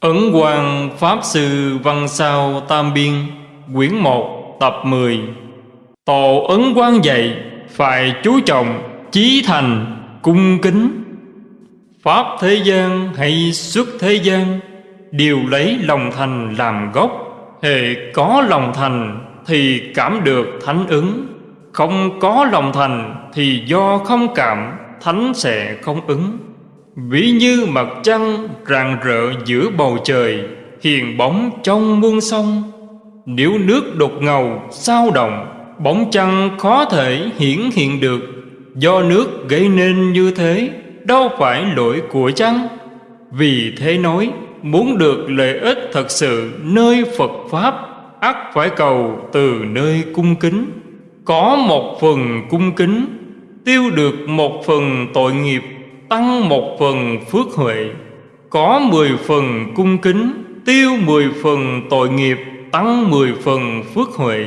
Ấn Quang Pháp Sư Văn Sao Tam Biên, Quyển 1 Tập 10 Tổ Ấn Quang dạy, Phải chú trọng, Chí thành, Cung kính. Pháp thế gian hay xuất thế gian, Đều lấy lòng thành làm gốc. Hệ có lòng thành Thì cảm được thánh ứng. Không có lòng thành Thì do không cảm, Thánh sẽ không ứng. Ví như mặt trăng rạng rỡ giữa bầu trời, Hiền bóng trong muôn sông. Nếu nước đục ngầu, sao động, Bóng trăng khó thể hiển hiện được. Do nước gây nên như thế, Đâu phải lỗi của trăng Vì thế nói, Muốn được lợi ích thật sự nơi Phật Pháp, ắt phải cầu từ nơi cung kính. Có một phần cung kính, Tiêu được một phần tội nghiệp tăng một phần phước huệ, có mười phần cung kính, tiêu mười phần tội nghiệp, tăng mười phần phước huệ.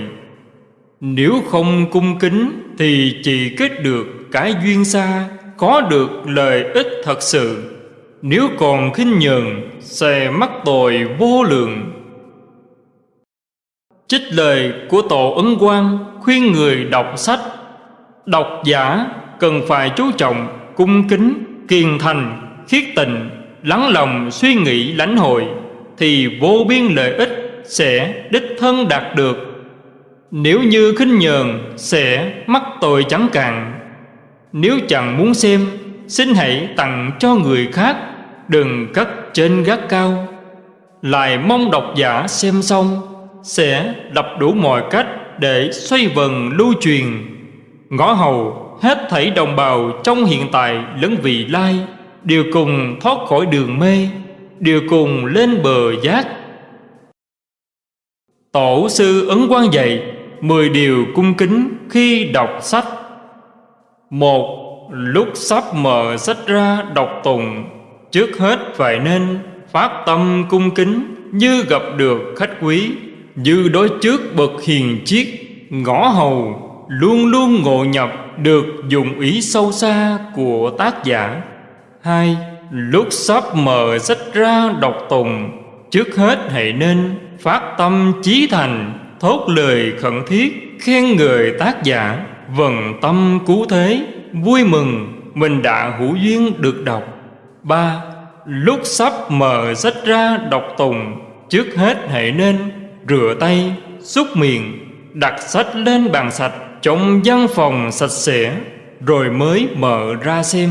Nếu không cung kính thì chỉ kết được cái duyên xa, có được lợi ích thật sự. Nếu còn khinh nhường sẽ mắc tội vô lượng. Trích lời của Tổ Ấn Quang khuyên người đọc sách. Đọc giả cần phải chú trọng cung kính kiên thành, khiết tịnh, lắng lòng suy nghĩ lãnh hội thì vô biên lợi ích sẽ đích thân đạt được. Nếu như khinh nhờn sẽ mắc tội chẳng cạn. Nếu chẳng muốn xem, xin hãy tặng cho người khác, đừng cất trên gác cao. Lại mong độc giả xem xong sẽ đập đủ mọi cách để xoay vần lưu truyền. Ngõ hầu hết thảy đồng bào trong hiện tại lẫn vị lai, đều cùng thoát khỏi đường mê, đều cùng lên bờ giác. Tổ sư ấn quan dạy mười điều cung kính khi đọc sách. Một, lúc sắp mở sách ra đọc tùng trước hết phải nên phát tâm cung kính như gặp được khách quý, như đối trước bậc hiền chiết ngõ hầu luôn luôn ngộ nhập được dụng ý sâu xa của tác giả. Hai, lúc sắp mở sách ra đọc tùng, trước hết hãy nên phát tâm chí thành, thốt lời khẩn thiết khen người tác giả. Vần tâm cứu thế, vui mừng, mình đã hữu duyên được đọc. Ba, lúc sắp mở sách ra đọc tùng, trước hết hãy nên rửa tay, xúc miệng, đặt sách lên bàn sạch trong văn phòng sạch sẽ rồi mới mở ra xem.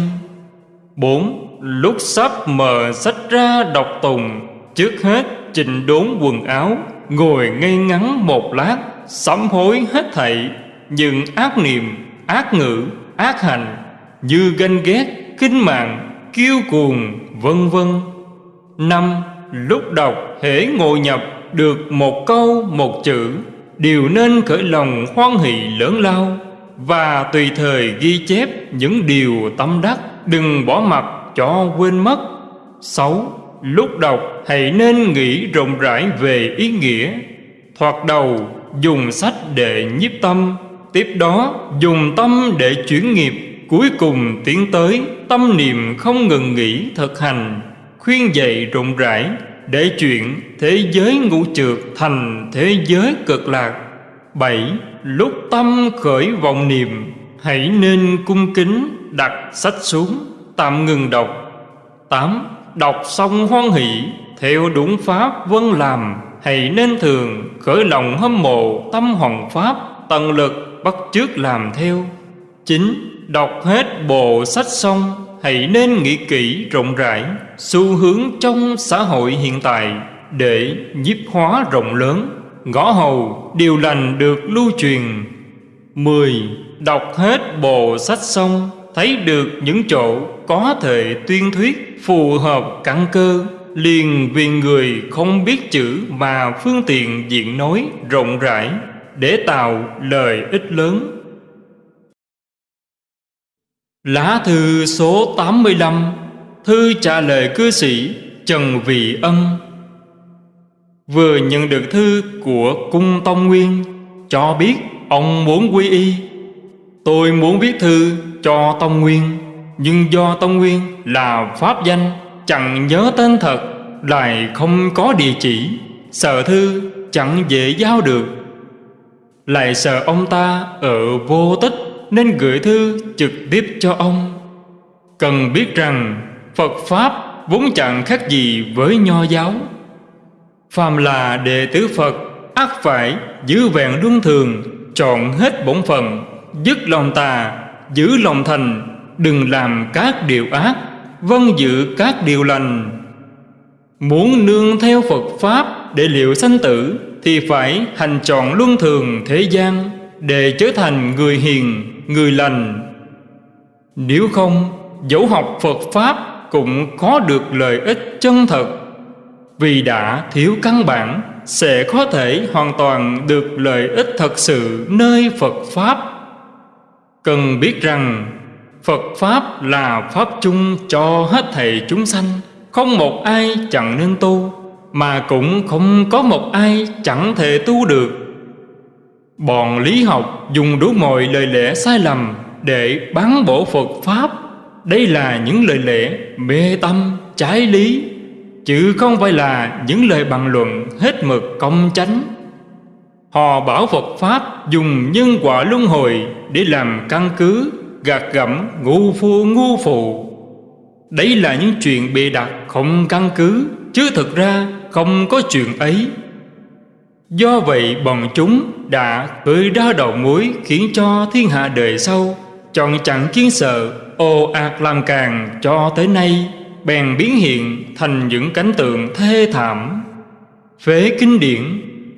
Bốn Lúc sắp mở sách ra đọc tùng Trước hết chỉnh đốn quần áo Ngồi ngay ngắn một lát Sám hối hết thảy Nhưng ác niệm, ác ngữ, ác hành Như ganh ghét, kinh mạng, kiêu cuồng, vân vân. Năm Lúc đọc hễ ngồi nhập được một câu một chữ đều nên khởi lòng hoan hỷ lớn lao và tùy thời ghi chép những điều tâm đắc, đừng bỏ mặt cho quên mất. Sáu, lúc đọc hãy nên nghĩ rộng rãi về ý nghĩa. Thoạt đầu, dùng sách để nhiếp tâm, tiếp đó dùng tâm để chuyển nghiệp. Cuối cùng tiến tới, tâm niệm không ngừng nghỉ thực hành, khuyên dạy rộng rãi để chuyện thế giới ngũ trượt thành thế giới cực lạc. Bảy, lúc tâm khởi vọng niệm, hãy nên cung kính đặt sách xuống, tạm ngừng đọc. Tám, đọc xong hoan hỷ, theo đúng pháp vân làm, hãy nên thường khởi lòng hâm mộ tâm hoàng pháp, tận lực bắt chước làm theo. Chín, đọc hết bộ sách xong hãy nên nghĩ kỹ rộng rãi xu hướng trong xã hội hiện tại để nhiếp hóa rộng lớn. Ngõ hầu, điều lành được lưu truyền. Mười, Đọc hết bộ sách xong, thấy được những chỗ có thể tuyên thuyết phù hợp căn cơ, liền vì người không biết chữ mà phương tiện diện nói rộng rãi để tạo lời ích lớn. Lá thư số 85 Thư trả lời cư sĩ Trần Vị Ân. Vừa nhận được thư của Cung Tông Nguyên, Cho biết ông muốn quy y. Tôi muốn viết thư cho Tông Nguyên, Nhưng do Tông Nguyên là pháp danh, Chẳng nhớ tên thật, Lại không có địa chỉ. Sợ thư chẳng dễ giao được. Lại sợ ông ta ở vô tích. Nên gửi thư trực tiếp cho ông. Cần biết rằng, Phật Pháp vốn chẳng khác gì với nho giáo. Phàm là đệ tử Phật ắt phải, giữ vẹn luân thường, Chọn hết bổn phận, Dứt lòng tà, Giữ lòng thành, Đừng làm các điều ác Vâng giữ các điều lành. Muốn nương theo Phật Pháp Để liệu sanh tử, Thì phải hành chọn luân thường thế gian. Để trở thành người hiền, Người lành. Nếu không, Dẫu học Phật Pháp Cũng có được lợi ích chân thật. Vì đã thiếu căn bản, Sẽ có thể hoàn toàn được lợi ích thật sự Nơi Phật Pháp. Cần biết rằng, Phật Pháp là Pháp chung cho hết thầy chúng sanh. Không một ai chẳng nên tu, Mà cũng không có một ai chẳng thể tu được. Bọn lý học dùng đủ mọi lời lẽ sai lầm Để bán bổ Phật Pháp. Đây là những lời lẽ mê tâm, trái lý Chứ không phải là những lời bàn luận hết mực công chánh. Họ bảo Phật Pháp dùng nhân quả luân hồi để làm căn cứ gạt gẫm ngu phu ngu phụ. Đấy là những chuyện bịa đặt không căn cứ Chứ thực ra không có chuyện ấy. Do vậy bọn chúng đã cười ra đầu mối Khiến cho thiên hạ đời sau Chọn chẳng kiến sợ ồ ạt làm càng cho tới nay Bèn biến hiện thành những cảnh tượng thê thảm Phế kinh điển,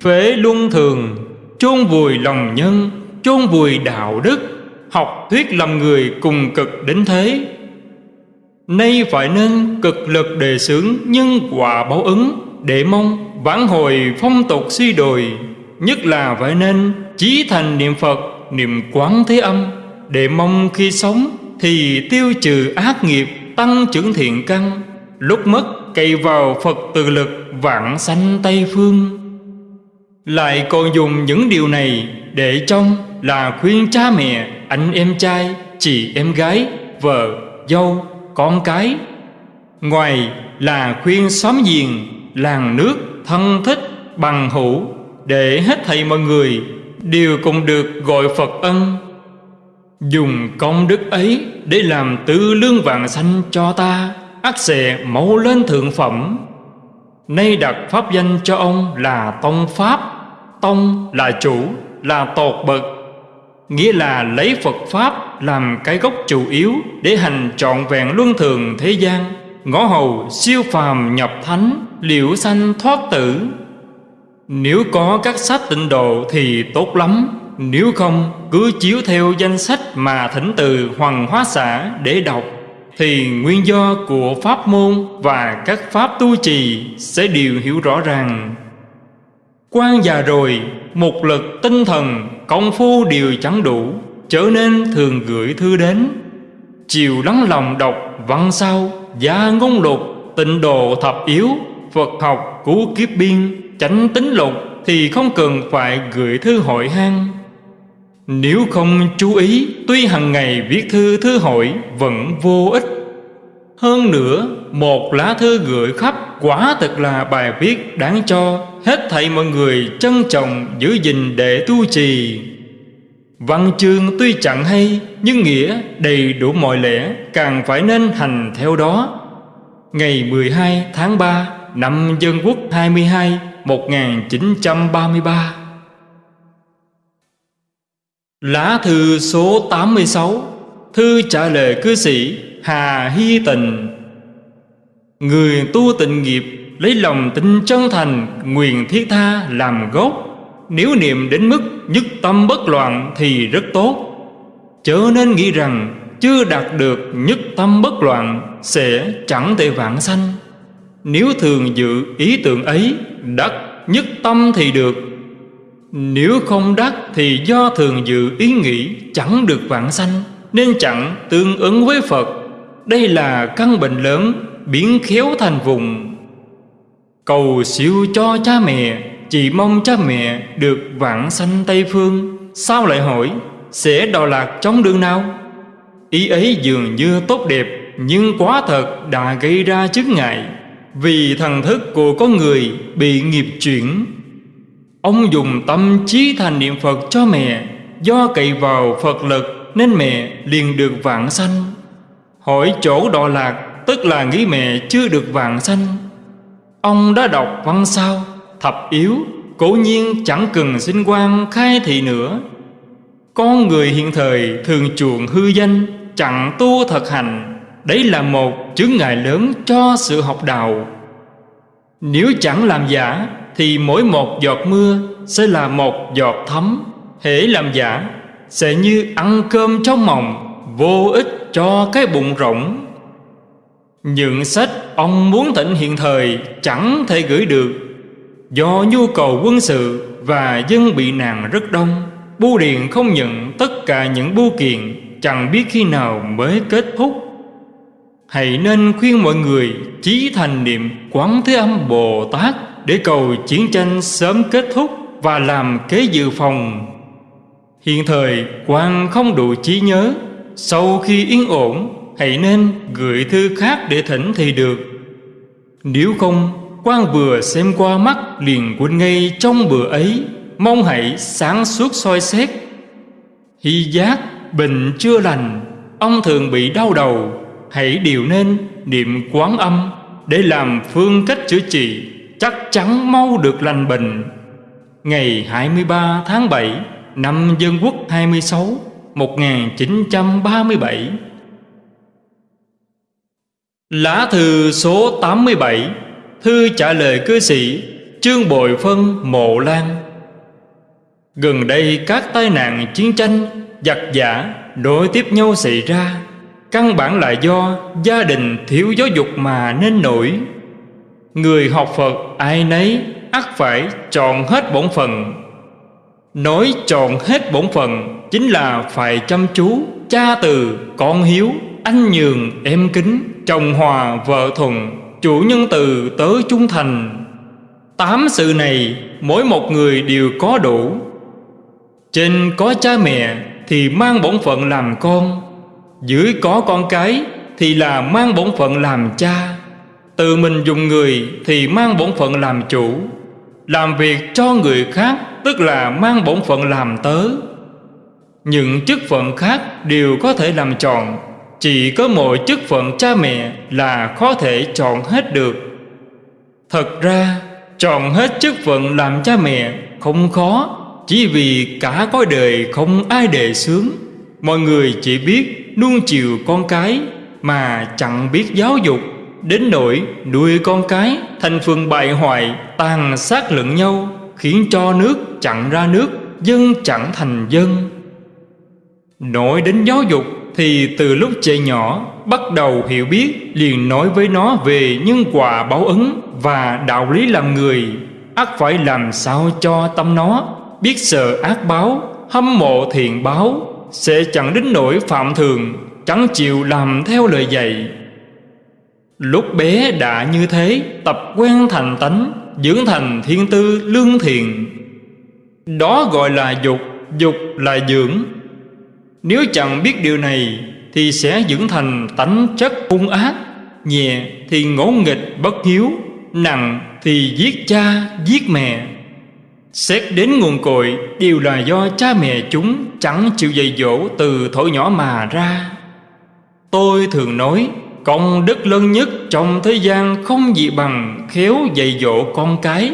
phế luân thường chôn vùi lòng nhân, chôn vùi đạo đức, học thuyết làm người cùng cực đến thế. Nay phải nên cực lực đề xướng nhân quả báo ứng để mong vãn hồi phong tục suy đồi, nhất là phải nên chí thành niệm Phật, niệm quán thế âm để mong khi sống thì tiêu trừ ác nghiệp, tăng trưởng thiện căn, lúc mất cậy vào Phật từ lực vạn sanh Tây phương. Lại còn dùng những điều này để trong là khuyên cha mẹ, anh em trai, chị em gái, vợ, dâu, con cái. Ngoài là khuyên xóm giềng, làng nước, thân thích, bằng hữu, để hết thầy mọi người đều cùng được gọi Phật ân. Dùng công đức ấy để làm tư lương vàng xanh cho ta, ắt sẽ mẫu lên thượng phẩm. Nay đặt pháp danh cho ông là Tông Pháp Tông là chủ, là tột bậc Nghĩa là lấy Phật Pháp làm cái gốc chủ yếu Để hành trọn vẹn luân thường thế gian Ngõ hầu siêu phàm nhập thánh Liễu sanh thoát tử Nếu có các sách tịnh độ thì tốt lắm Nếu không cứ chiếu theo danh sách mà thỉnh từ Hoàng Hóa Xã để đọc thì nguyên do của pháp môn và các pháp tu trì sẽ đều hiểu rõ ràng. Quan già rồi, một lực tinh thần, công phu đều chẳng đủ, trở nên thường gửi thư đến. Chiều lắng lòng đọc văn sau gia ngôn lục, tịnh độ thập yếu, Phật học cứu kiếp biên, tránh tính lục thì không cần phải gửi thư hội hang. Nếu không chú ý, tuy hàng ngày viết thư thư hội vẫn vô ích. Hơn nữa, một lá thư gửi khắp quả thật là bài viết đáng cho hết thảy mọi người trân trọng giữ gìn để tu trì. Văn chương tuy chẳng hay, nhưng nghĩa đầy đủ mọi lẽ, càng phải nên hành theo đó. Ngày 12 tháng 3 năm Dân Quốc 22 1933 Lá thư số 86 Thư trả lời cư sĩ Hà Hy Tình Người tu tịnh nghiệp Lấy lòng tin chân thành Nguyện thiết tha làm gốc. Nếu niệm đến mức nhất tâm bất loạn Thì rất tốt. Chớ nên nghĩ rằng Chưa đạt được nhất tâm bất loạn Sẽ chẳng thể vãng sanh. Nếu thường dự ý tưởng ấy Đắc nhất tâm thì được. Nếu không đắc Thì do thường dự ý nghĩ Chẳng được vãng sanh, Nên chẳng tương ứng với Phật. Đây là căn bệnh lớn Biến khéo thành vùng. Cầu siêu cho cha mẹ chỉ mong cha mẹ được vãng sanh Tây Phương, Sao lại hỏi, Sẽ đọa lạc trong đường nào? Ý ấy dường như tốt đẹp, Nhưng quá thật đã gây ra chứng ngại, Vì thần thức của con người bị nghiệp chuyển. Ông dùng tâm trí thành niệm Phật cho mẹ, Do cậy vào Phật lực Nên mẹ liền được vạn sanh. Hỏi chỗ đọa lạc, Tức là nghĩ mẹ chưa được vạn sanh. Ông đã đọc văn sao? Thập yếu, Cố nhiên chẳng cần sinh quan khai thị nữa. Con người hiện thời thường chuộng hư danh, Chẳng tu thật hành. Đấy là một chứng ngại lớn cho sự học đạo. Nếu chẳng làm giả, Thì mỗi một giọt mưa sẽ là một giọt thấm. Hễ làm giả, Sẽ như ăn cơm trong mồng Vô ích cho cái bụng rỗng. Những sách ông muốn thịnh hiện thời Chẳng thể gửi được. Do nhu cầu quân sự Và dân bị nạn rất đông, Bưu điện không nhận tất cả những bưu kiện, Chẳng biết khi nào mới kết thúc. Hãy nên khuyên mọi người chí thành niệm Quán Thế Âm Bồ Tát Để cầu chiến tranh sớm kết thúc Và làm kế dự phòng. Hiện thời quan không đủ trí nhớ. Sau khi yên ổn, Hãy nên gửi thư khác để thỉnh thì được. Nếu không quan vừa xem qua mắt liền quên ngay trong bữa ấy. Mong hãy sáng suốt soi xét. Hy giác, bệnh chưa lành. Ông thường bị đau đầu. Hãy điều nên niệm quán âm. Để làm phương cách chữa trị, Chắc chắn mau được lành bệnh. Ngày 23 tháng 7 Năm Dân Quốc 26 1937 Lá thư số 87 Thư trả lời cư sĩ Trương Bội Phân Mộ Lan. Gần đây các tai nạn chiến tranh Giặc giả đối tiếp nhau xảy ra. Căn bản là do gia đình thiếu giáo dục mà nên nổi. Người học Phật ai nấy ắt phải chọn hết bổn phận. Nói chọn hết bổn phận Chính là phải chăm chú Cha từ, con hiếu Anh nhường, em kính Chồng hòa, vợ thuận Chủ nhân từ, tớ trung thành. Tám sự này Mỗi một người đều có đủ. Trên có cha mẹ Thì mang bổn phận làm con. Dưới có con cái Thì là mang bổn phận làm cha. Tự mình dùng người Thì mang bổn phận làm chủ. Làm việc cho người khác Tức là mang bổn phận làm tớ. Những chức phận khác đều có thể làm chọn chỉ có mỗi chức phận cha mẹ là khó thể chọn hết được. Thật ra chọn hết chức phận làm cha mẹ không khó Chỉ vì cả cõi đời không ai đề sướng, Mọi người chỉ biết nuông chiều con cái Mà chẳng biết giáo dục. Đến nỗi nuôi con cái thành phần bại hoại Tàn sát lẫn nhau Khiến cho nước chẳng ra nước Dân chẳng thành dân. Nói đến giáo dục thì từ lúc trẻ nhỏ, Bắt đầu hiểu biết, Liền nói với nó về nhân quả báo ứng Và đạo lý làm người. Ắt phải làm sao cho tâm nó? Biết sợ ác báo, Hâm mộ thiện báo, Sẽ chẳng đến nỗi phạm thường, Chẳng chịu làm theo lời dạy. Lúc bé đã như thế, Tập quen thành tánh, Dưỡng thành thiên tư lương thiện. Đó gọi là dục Dục là dưỡng. Nếu chẳng biết điều này, Thì sẽ dưỡng thành tánh chất hung ác. Nhẹ thì ngỗ nghịch bất hiếu, Nặng thì giết cha, giết mẹ. Xét đến nguồn cội, Đều là do cha mẹ chúng Chẳng chịu dạy dỗ từ thổi nhỏ mà ra. Tôi thường nói, Công đức lớn nhất trong thế gian không gì bằng khéo dạy dỗ con cái.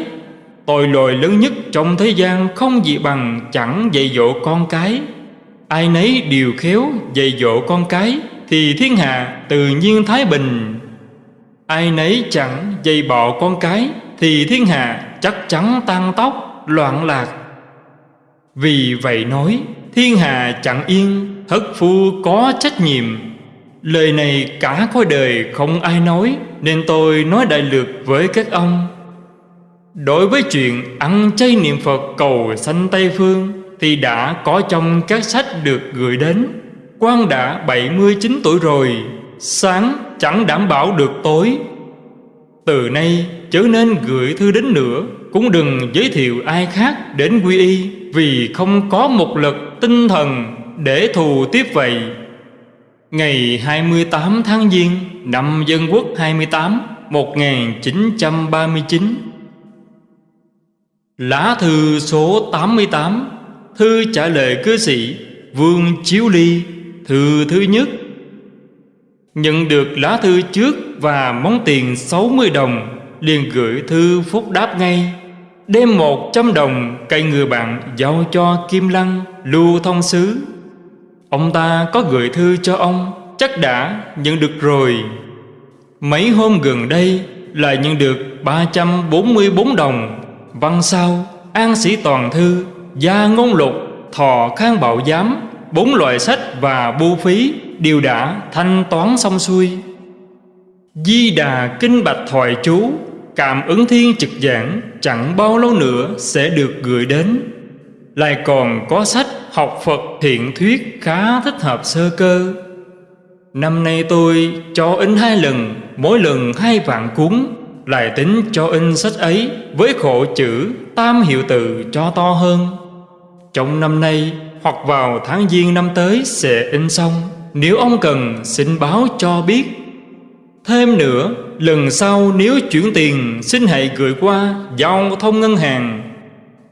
Tội lỗi lớn nhất trong thế gian không gì bằng chẳng dạy dỗ con cái. Ai nấy đều khéo dạy dỗ con cái Thì thiên hạ tự nhiên thái bình. Ai nấy chẳng dạy bọ con cái Thì thiên hạ chắc chắn tan tóc, loạn lạc. Vì vậy nói, thiên hạ chẳng yên, Thất phu có trách nhiệm. Lời này cả khối đời không ai nói, Nên tôi nói đại lược với các ông. Đối với chuyện ăn chay niệm Phật cầu sanh Tây Phương thì đã có trong các sách được gửi đến. Quan đã 79 tuổi rồi, Sáng chẳng đảm bảo được tối. Từ nay, chớ nên gửi thư đến nữa, Cũng đừng giới thiệu ai khác đến quy y, Vì không có một lực tinh thần để thù tiếp vậy. Ngày 28 tháng Giêng, năm Dân Quốc 28 1939 Lá thư số 88 Thư trả lời cư sĩ, Vương Chiếu Ly, Thư thứ nhất. Nhận được lá thư trước và món tiền 60 đồng, liền gửi thư phúc đáp ngay. Đem một trăm đồng cây người bạn giao cho Kim Lăng, lưu thông sứ. Ông ta có gửi thư cho ông, Chắc đã nhận được rồi. Mấy hôm gần đây là nhận được 344 đồng. Văn sau, An sĩ toàn thư Gia ngôn lục, Thọ khang bảo giám, Bốn loại sách và bu phí Đều đã thanh toán xong xuôi. Di đà kinh bạch thoại chú, Cảm ứng thiên trực giảng Chẳng bao lâu nữa sẽ được gửi đến. Lại còn có sách học Phật thiện thuyết khá thích hợp sơ cơ. Năm nay tôi cho in hai lần, Mỗi lần hai vạn cuốn. Lại tính cho in sách ấy Với khổ chữ tam hiệu từ cho to hơn. Trong năm nay hoặc vào tháng giêng năm tới sẽ in xong. Nếu ông cần, xin báo cho biết. Thêm nữa, Lần sau nếu chuyển tiền, Xin hãy gửi qua Giao thông ngân hàng.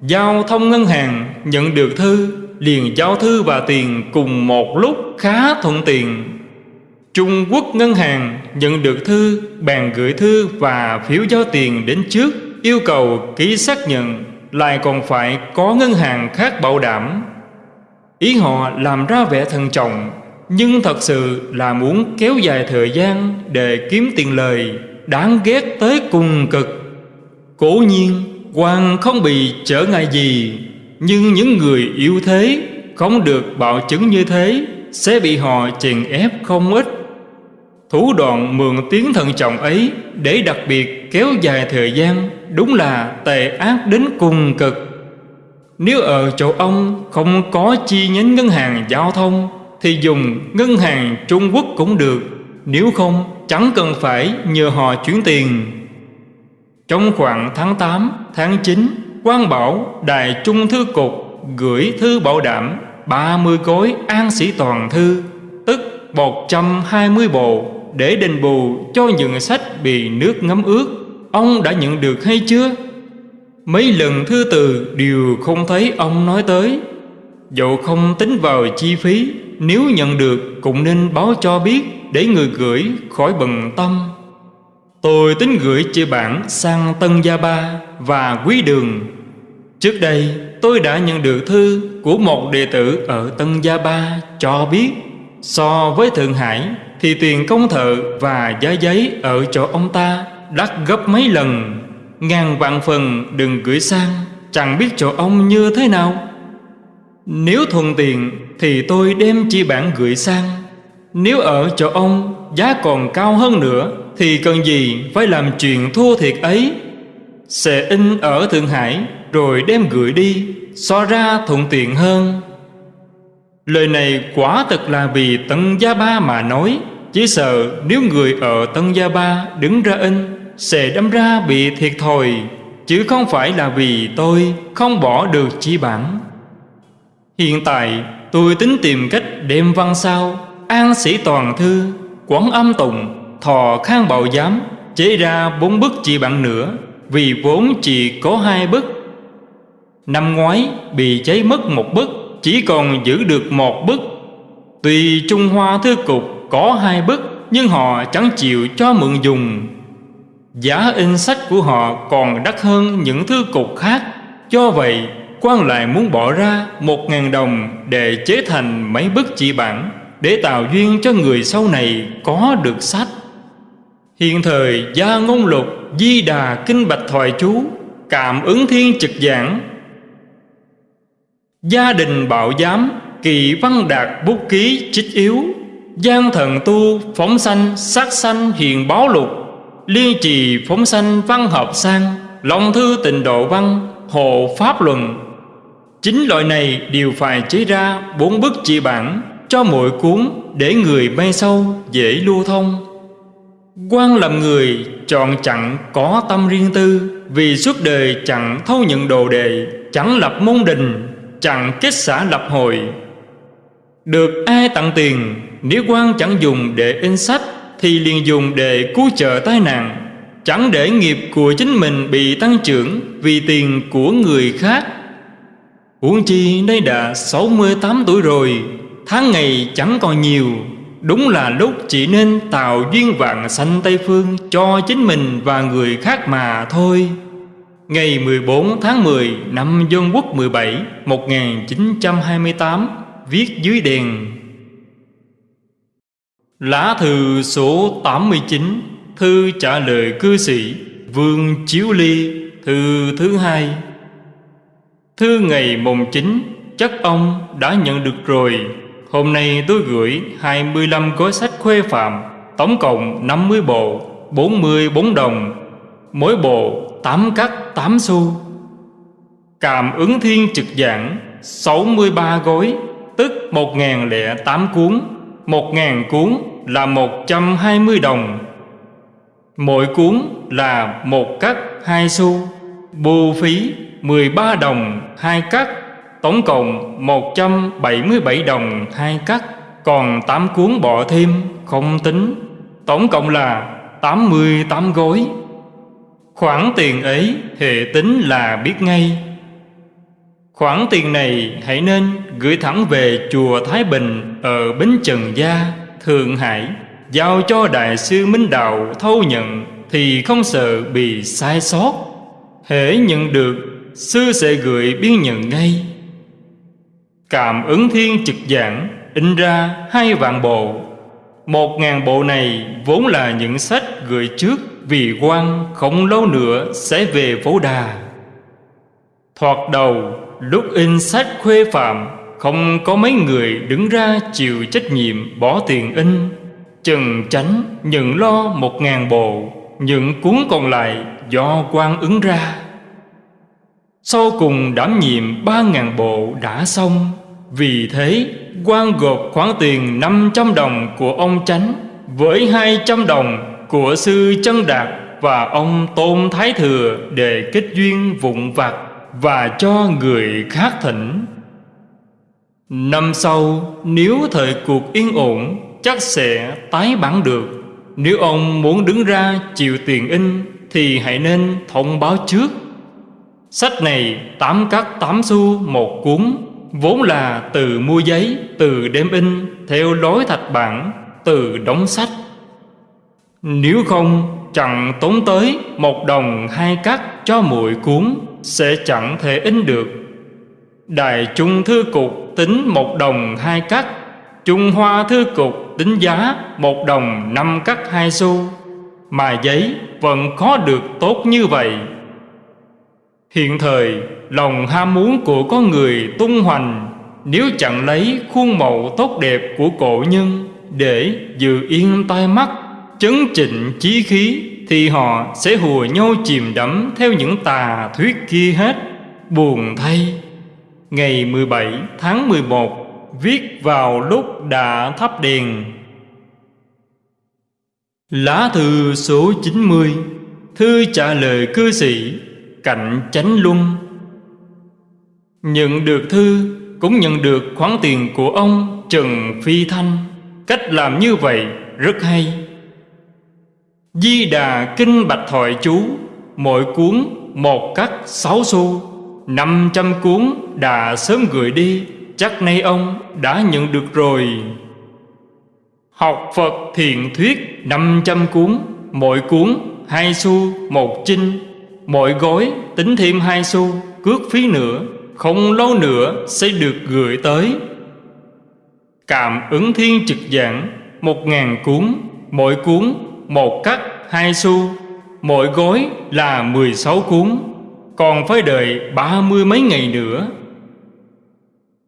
Giao thông ngân hàng nhận được thư, Liền giao thư và tiền cùng một lúc khá thuận tiện. Trung Quốc ngân hàng nhận được thư, Bàn gửi thư và phiếu giao tiền đến trước, Yêu cầu ký xác nhận. Lại còn phải có ngân hàng khác bảo đảm. Ý họ làm ra vẻ thần trọng, Nhưng thật sự là muốn kéo dài thời gian Để kiếm tiền lời, Đáng ghét tới cùng cực. Cố nhiên quan không bị trở ngại gì, Nhưng những người yếu thế, Không được bảo chứng như thế, Sẽ bị họ chèn ép không ít. Thủ đoạn mượn tiếng thận trọng ấy Để đặc biệt kéo dài thời gian Đúng là tệ ác đến cùng cực. Nếu ở chỗ ông không có chi nhánh ngân hàng giao thông Thì dùng ngân hàng Trung Quốc cũng được. Nếu không chẳng cần phải nhờ họ chuyển tiền. Trong khoảng tháng 8, tháng 9 quan bảo Đài Trung Thư Cục gửi thư bảo đảm 30 gói an sĩ toàn thư Tức 120 bộ. Để đền bù cho những sách bị nước ngấm ướt. Ông đã nhận được hay chưa? Mấy lần thư từ đều không thấy ông nói tới. Dẫu không tính vào chi phí, Nếu nhận được cũng nên báo cho biết Để người gửi khỏi bận tâm. Tôi tính gửi chia bản sang Tân Gia Ba và Quý Đường. Trước đây, tôi đã nhận được thư của một đệ tử ở Tân Gia Ba cho biết So với Thượng Hải thì tiền công thợ và giá giấy ở chỗ ông ta đắt gấp mấy lần. Ngàn vạn phần đừng gửi sang, Chẳng biết chỗ ông như thế nào. Nếu thuận tiện Thì tôi đem chi bản gửi sang. Nếu ở chỗ ông Giá còn cao hơn nữa Thì cần gì phải làm chuyện thua thiệt ấy? Sẽ in ở Thượng Hải Rồi đem gửi đi, So ra thuận tiện hơn. Lời này quả thật là vì Tân Gia Ba mà nói, Chỉ sợ nếu người ở Tân Gia Ba đứng ra in, sẽ đâm ra bị thiệt thòi, Chứ không phải là vì tôi không bỏ được chi bản. Hiện tại, tôi tính tìm cách đem văn sao, An sĩ toàn thư Quán âm tùng Thọ khang bạo giám, Chế ra bốn bức chi bản nữa, Vì vốn chỉ có hai bức. Năm ngoái, bị cháy mất một bức chỉ còn giữ được một bức. Tùy Trung Hoa Thư Cục có hai bức, Nhưng họ chẳng chịu cho mượn dùng. Giá in sách của họ còn đắt hơn những thư cục khác. Do vậy quan lại muốn bỏ ra một ngàn đồng để chế thành mấy bức chỉ bản, Để tạo duyên cho người sau này có được sách. Hiện thời, gia ngôn lục Di đà kinh bạch thoại chú Cảm ứng thiên trực giảng. Gia đình bảo giám, Kỳ văn đạt bút ký chích yếu. Giang thần tu, phóng sanh, sát sanh, hiền báo lục. Liên trì, phóng sanh, văn hợp sang. Lòng thư tình độ văn, Hộ pháp luận. Chính loại này đều phải chế ra bốn bức chỉ bản Cho mỗi cuốn để người bay sâu dễ lưu thông. Quan làm người chọn chẳng có tâm riêng tư, Vì suốt đời chẳng thâu nhận đồ đề Chẳng lập môn đình Chẳng kết xã lập hội Được ai tặng tiền Nếu quan chẳng dùng để in sách thì liền dùng để cứu trợ tai nạn. Chẳng để nghiệp của chính mình bị tăng trưởng Vì tiền của người khác. Huống chi đây đã 68 tuổi rồi, Tháng ngày chẳng còn nhiều. Đúng là lúc chỉ nên tạo duyên vạn sanh Tây Phương Cho chính mình và người khác mà thôi. Ngày 14 tháng 10 năm Dân Quốc 17 1928 Viết dưới đèn. Lá thư số 89 Thư trả lời cư sĩ, Vương Chiếu Ly, Thư thứ hai. Thư ngày mùng 9 Chắc ông đã nhận được rồi. Hôm nay tôi gửi 25 gói sách khuê phạm, Tổng cộng 50 bộ 44 đồng. Mỗi bộ tám cắt tám xu. Cảm ứng thiên trực giảng 63 gối, Tức 1008 cuốn. 1000 cuốn là 120 đồng. Mỗi cuốn là một cắt 2 xu. Bù phí 13 đồng 2 cắt Tổng cộng 177 đồng 2 cắt Còn 8 cuốn bỏ thêm, không tính. Tổng cộng là 88 gối. Khoản tiền ấy hệ tính là biết ngay. Khoản tiền này hãy nên gửi thẳng về chùa Thái Bình ở Bến Trần Gia, Thượng Hải. Giao cho Đại sư Minh Đạo thâu nhận thì không sợ bị sai sót. Hễ nhận được, sư sẽ gửi biên nhận ngay. Cảm ứng thiên trực giảng in ra hai vạn bộ. Một ngàn bộ này vốn là những sách gửi trước. Vì quan không lâu nữa sẽ về phố đà. Thoạt đầu, lúc in sách khuê phạm, Không có mấy người đứng ra chịu trách nhiệm bỏ tiền in. Trần tránh nhận lo một ngàn bộ, Những cuốn còn lại do quan ứng ra. Sau cùng đảm nhiệm ba ngàn bộ đã xong. Vì thế quan gộp khoản tiền 500 đồng của ông Chánh Với 200 đồng của sư Chân Đạt Và ông Tôn Thái Thừa để kết duyên vụn vặt Và cho người khác thỉnh. Năm sau nếu thời cuộc yên ổn chắc sẽ tái bản được. Nếu ông muốn đứng ra chịu tiền in Thì hãy nên thông báo trước. Sách này tám cắt tám xu một cuốn Vốn là từ mua giấy, từ đem in Theo lối thạch bản, từ đóng sách. Nếu không, chẳng tốn tới một đồng hai cắt cho muội cuốn, Sẽ chẳng thể in được. Đại Trung Thư Cục tính một đồng hai cắt Trung Hoa Thư Cục tính giá một đồng năm cắt hai xu. Mà giấy vẫn khó được tốt như vậy. Hiện thời, lòng ham muốn của con người tung hoành, Nếu chẳng lấy khuôn mẫu tốt đẹp của cổ nhân Để giữ yên tai mắt Chấn chỉnh chí khí, Thì họ sẽ hùa nhau chìm đắm Theo những tà thuyết kia hết. Buồn thay, Ngày 17 tháng 11 Viết vào lúc đã thắp đèn. Lá thư số 90 Thư trả lời cư sĩ, Cạnh chánh luân. Nhận được thư, Cũng nhận được khoản tiền của ông Trần Phi Thanh. Cách làm như vậy rất hay. Di Đà Kinh Bạch Thoại Chú, Mỗi cuốn một cắt sáu xu, năm trăm cuốn đã sớm gửi đi, Chắc nay ông đã nhận được rồi. Học Phật thiền thuyết 500 cuốn, Mỗi cuốn hai xu, một chinh, Mỗi gói tính thêm hai xu, Cước phí nữa, Không lâu nữa sẽ được gửi tới. Cảm ứng thiên trực giảng, Một ngàn cuốn, Mỗi cuốn một cắt hai xu, Mỗi gói là 16 cuốn, Còn phải đợi ba mươi mấy ngày nữa.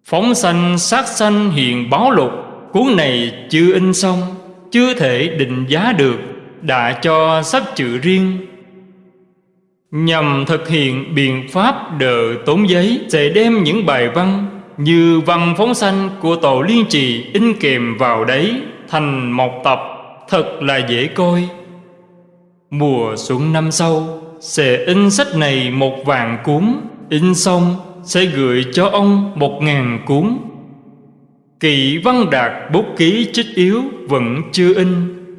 Phóng sanh, sát sanh hiện báo lục, Cuốn này chưa in xong, Chưa thể định giá được, Đã cho sắp chữ riêng. Nhằm thực hiện biện pháp đỡ tốn giấy, Sẽ đem những bài văn Như văn phóng sanh của tổ liên trì In kèm vào đấy Thành một tập Thật là dễ coi. Mùa xuân năm sau, Sẽ in sách này một vàng cuốn In xong, sẽ gửi cho ông một ngàn cuốn Kỵ văn đạt bút ký chích yếu vẫn chưa in.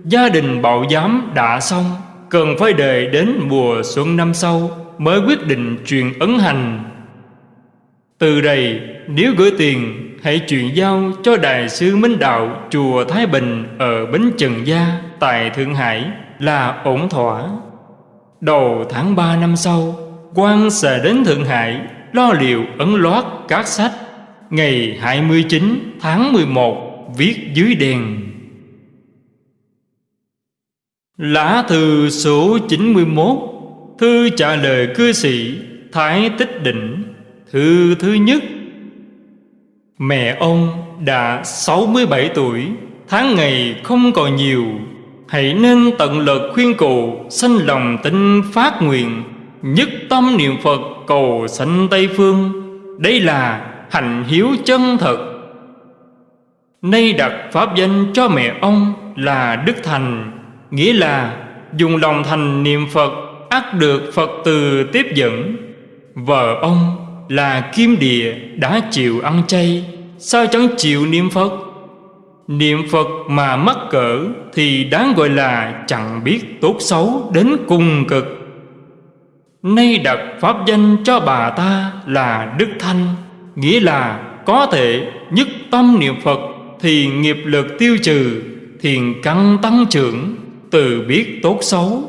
Gia đình bảo giám đã xong. Cần phải đợi đến mùa xuân năm sau Mới quyết định truyền ấn hành. Từ đây, nếu gửi tiền Hãy chuyển giao cho Đại sư Minh Đạo Chùa Thái Bình Ở Bến Trần Gia, Tại Thượng Hải Là ổn thỏa. Đầu tháng 3 năm sau, quan sẽ đến Thượng Hải, Lo liệu ấn loát các sách. Ngày 29 tháng 11 Viết dưới đèn. Lá thư số 91 Thư trả lời cư sĩ Thái Tích Định. Thư thứ nhất Mẹ ông đã 67 tuổi, Tháng ngày không còn nhiều. Hãy nên tận lực khuyên cụ Sanh lòng tin phát nguyện, Nhất tâm niệm Phật cầu sanh Tây Phương. Đây là hành hiếu chân thật. Nay đặt pháp danh cho mẹ ông là Đức Thành, Nghĩa là dùng lòng thành niệm Phật ắt được Phật từ tiếp dẫn. Vợ ông là Kim Địa đã chịu ăn chay. Sao chẳng chịu niệm Phật? Niệm Phật mà mắc cỡ Thì đáng gọi là chẳng biết tốt xấu đến cùng cực. Nay đặt pháp danh cho bà ta là Đức Thanh, Nghĩa là có thể nhất tâm niệm Phật Thì nghiệp lực tiêu trừ, Thiền căn tăng trưởng, Từ biết tốt xấu.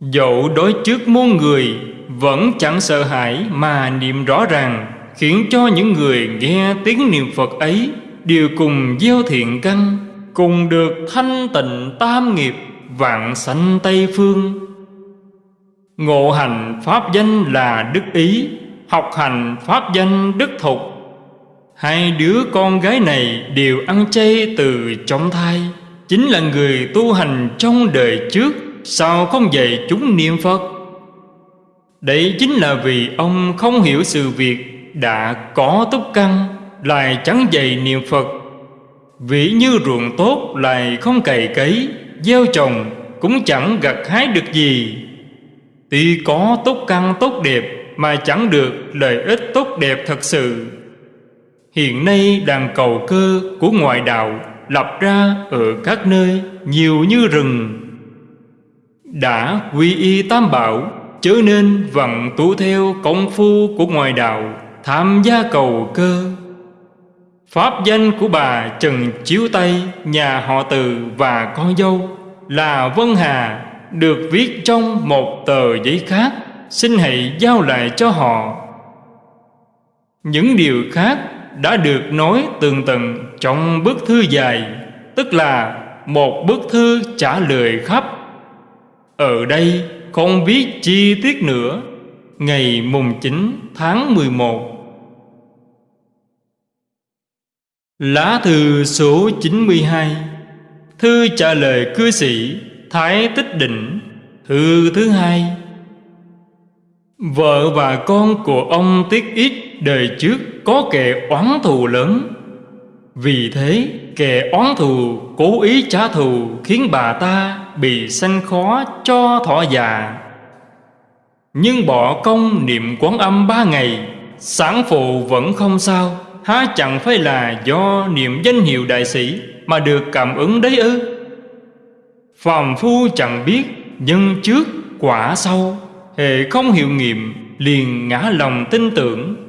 Dẫu đối trước muôn người vẫn chẳng sợ hãi mà niệm rõ ràng, Khiến cho những người nghe tiếng niệm Phật ấy Đều cùng gieo thiện căn, Cùng được thanh tịnh tam nghiệp, Vạn sanh Tây Phương. Ngộ hành pháp danh là Đức Ý, Học hành pháp danh Đức Thục. Hai đứa con gái này đều ăn chay từ trong thai, Chính là người tu hành trong đời trước Sao không dạy chúng niệm Phật. Đấy chính là vì ông không hiểu sự việc Đã có túc căn, Lại chẳng dày niệm Phật. Vĩ như ruộng tốt lại không cày cấy, Gieo trồng cũng chẳng gặt hái được gì. Tuy có tốt căn tốt đẹp Mà chẳng được lợi ích tốt đẹp thật sự. Hiện nay đàn cầu cơ của ngoại đạo Lập ra ở các nơi nhiều như rừng. Đã quy y tam bảo Chớ nên vận tu theo công phu của ngoài đạo, Tham gia cầu cơ. Pháp danh của bà Trần Chiếu Tây, Nhà họ Từ và con dâu Là Vân Hà, được viết trong một tờ giấy khác, xin hãy giao lại cho họ. Những điều khác đã được nói tường tận trong bức thư dài, tức là một bức thư trả lời khắp. Ở đây không biết chi tiết nữa, ngày mùng 9 tháng 11 Lá thư số 92 Thư trả lời cư sĩ Thái Tích Định, Thư thứ hai. Vợ và con của ông Tiết Ít đời trước có kẻ oán thù lớn. Vì thế, kẻ oán thù, cố ý trả thù, Khiến bà ta bị sanh khó cho thọ già. Nhưng bỏ công niệm quán âm ba ngày, Sản phụ vẫn không sao. Há chẳng phải là do niệm danh hiệu đại sĩ Mà được cảm ứng đấy ư? Phàm phu chẳng biết nhân trước quả sau Hệ không hiệu nghiệm, liền ngã lòng tin tưởng.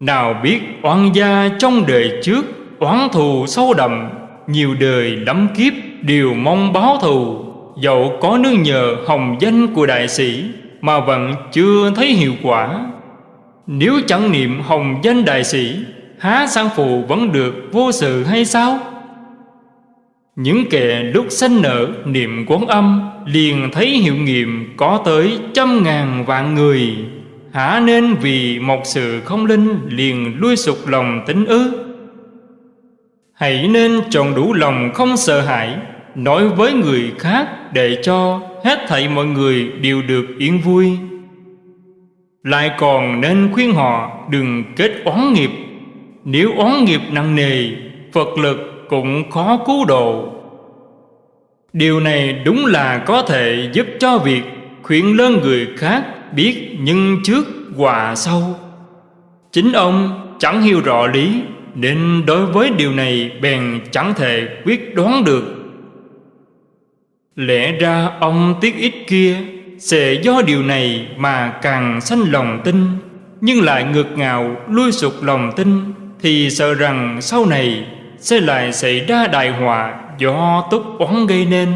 Nào biết oan gia trong đời trước, Oán thù sâu đậm, Nhiều đời lắm kiếp đều mong báo thù. Dẫu có nương nhờ hồng danh của đại sĩ, Mà vẫn chưa thấy hiệu quả. Nếu chẳng niệm hồng danh đại sĩ, Há sang phụ vẫn được vô sự hay sao? Những kẻ lúc sanh nở niệm quán âm, Liền thấy hiệu nghiệm có tới trăm ngàn vạn người. Hả nên vì một sự không linh liền lui sụp lòng tính ư? Hãy nên chọn đủ lòng không sợ hãi, Nói với người khác để cho hết thảy mọi người đều được yên vui. Lại còn nên khuyên họ đừng kết oán nghiệp. Nếu oán nghiệp nặng nề, Phật lực cũng khó cứu độ. Điều này đúng là có thể giúp cho việc khuyên lớn người khác biết nhân trước hòa sau. Chính ông chẳng hiểu rõ lý, Nên đối với điều này bèn chẳng thể quyết đoán được. Lẽ ra ông tiếc ít kia, Sẽ do điều này mà càng sanh lòng tin, Nhưng lại ngược ngạo lui sụt lòng tin, Thì sợ rằng sau này Sẽ lại xảy ra đại họa Do túc oán gây nên.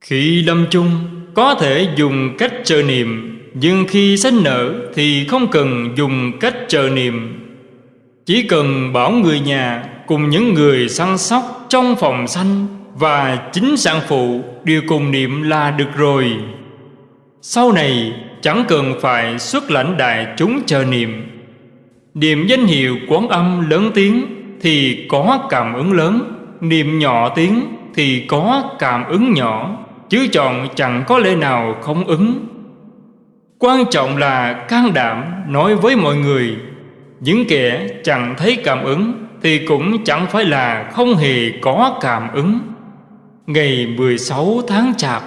Khi lâm chung có thể dùng cách chờ niệm, Nhưng khi sanh nở Thì không cần dùng cách chờ niệm. Chỉ cần bảo người nhà Cùng những người săn sóc trong phòng sanh và chính sản phụ đều cùng niệm là được rồi. Sau này, chẳng cần phải xuất lãnh đại chúng chờ niệm. Niệm danh hiệu quán âm lớn tiếng thì có cảm ứng lớn, Niệm nhỏ tiếng thì có cảm ứng nhỏ. Chứ chọn chẳng có lễ nào không ứng. Quan trọng là can đảm nói với mọi người. Những kẻ chẳng thấy cảm ứng Thì cũng chẳng phải là không hề có cảm ứng. Ngày 16 tháng Chạp.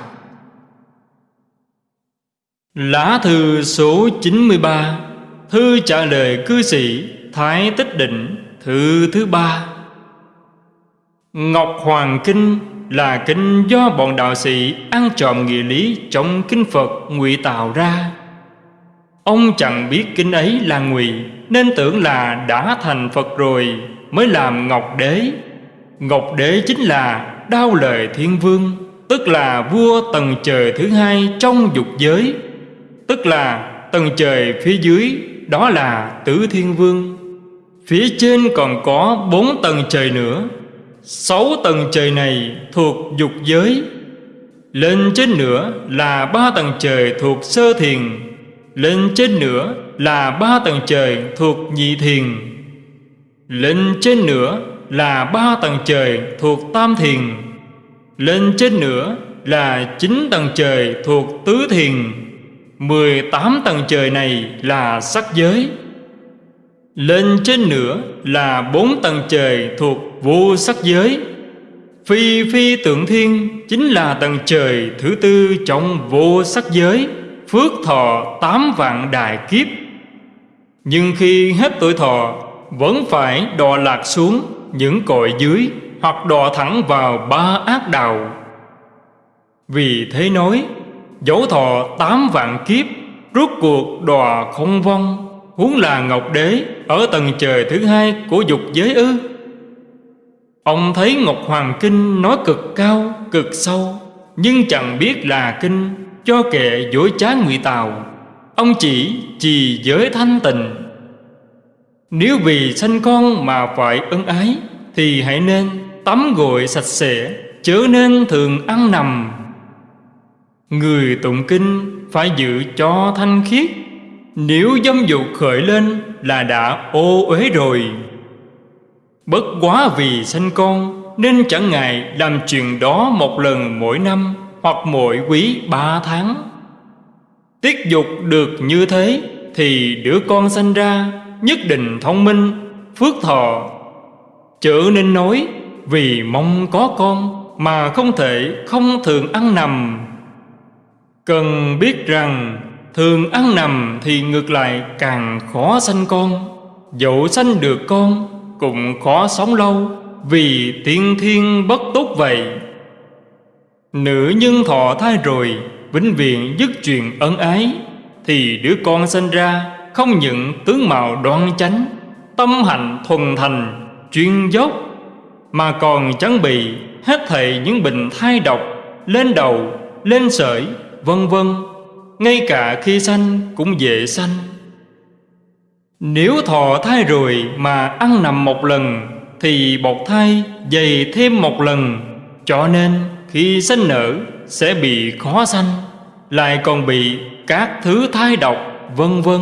Lá thư số 93 Thư trả lời cư sĩ Thái Tích Định, Thư thứ ba. Ngọc Hoàng Kinh là kinh do bọn đạo sĩ ăn trộm nghĩa lý trong kinh Phật ngụy tạo ra. Ông chẳng biết kinh ấy là ngụy, nên tưởng là đã thành Phật rồi mới làm Ngọc Đế. Ngọc Đế chính là đao lời thiên vương, Tức là vua tầng trời thứ hai trong dục giới Tức là tầng trời phía dưới, Đó là tứ thiên vương Phía trên còn có bốn tầng trời nữa Sáu tầng trời này thuộc dục giới. Lên trên nữa là ba tầng trời thuộc sơ thiền. Lên trên nữa là ba tầng trời thuộc nhị thiền. Lên trên nữa là ba tầng trời thuộc tam thiền. Lên trên nữa là chín tầng trời thuộc tứ thiền. Mười tám tầng trời này là sắc giới. Lên trên nữa là bốn tầng trời thuộc vô sắc giới Phi phi tượng thiên chính là tầng trời thứ tư trong vô sắc giới Phước thọ tám vạn đại kiếp Nhưng khi hết tuổi thọ Vẫn phải đọa lạc xuống những cội dưới hoặc đọa thẳng vào ba ác đạo. Vì thế nói, dẫu thọ tám vạn kiếp, rốt cuộc đọa không vong, huống là Ngọc Đế ở tầng trời thứ hai của dục giới ư. Ông thấy Ngọc Hoàng Kinh nói cực cao, cực sâu, nhưng chẳng biết là kinh cho kệ dối trá ngụy tào. Ông chỉ trì giới thanh tịnh. Nếu vì sanh con mà phải ân ái Thì hãy nên tắm gội sạch sẽ Chớ nên thường ăn nằm. Người tụng kinh phải giữ cho thanh khiết. Nếu dâm dục khởi lên là đã ô uế rồi. Bất quá vì sanh con, Nên chẳng ngại làm chuyện đó một lần mỗi năm Hoặc mỗi quý ba tháng. Tiết dục được như thế Thì đứa con sanh ra nhất định thông minh, phước thọ. Chữ nên nói, vì mong có con mà không thể không thường ăn nằm. Cần biết rằng, thường ăn nằm thì ngược lại càng khó sanh con. Dẫu sanh được con cũng khó sống lâu vì tiên thiên bất tốt vậy. Nữ nhân thọ thai rồi vĩnh viễn dứt chuyện ân ái thì đứa con sinh ra không những tướng mạo đoan chánh Tâm hạnh thuần thành Chuyên dốc Mà còn chẳng bị Hết thảy những bệnh thai độc Lên đầu, lên sởi Vân vân. Ngay cả khi sanh cũng dễ sanh. Nếu thọ thai rồi Mà ăn nằm một lần, Thì bột thai dày thêm một lần. Cho nên, khi sinh nở, Sẽ bị khó sanh, Lại còn bị các thứ thai độc, Vân vân.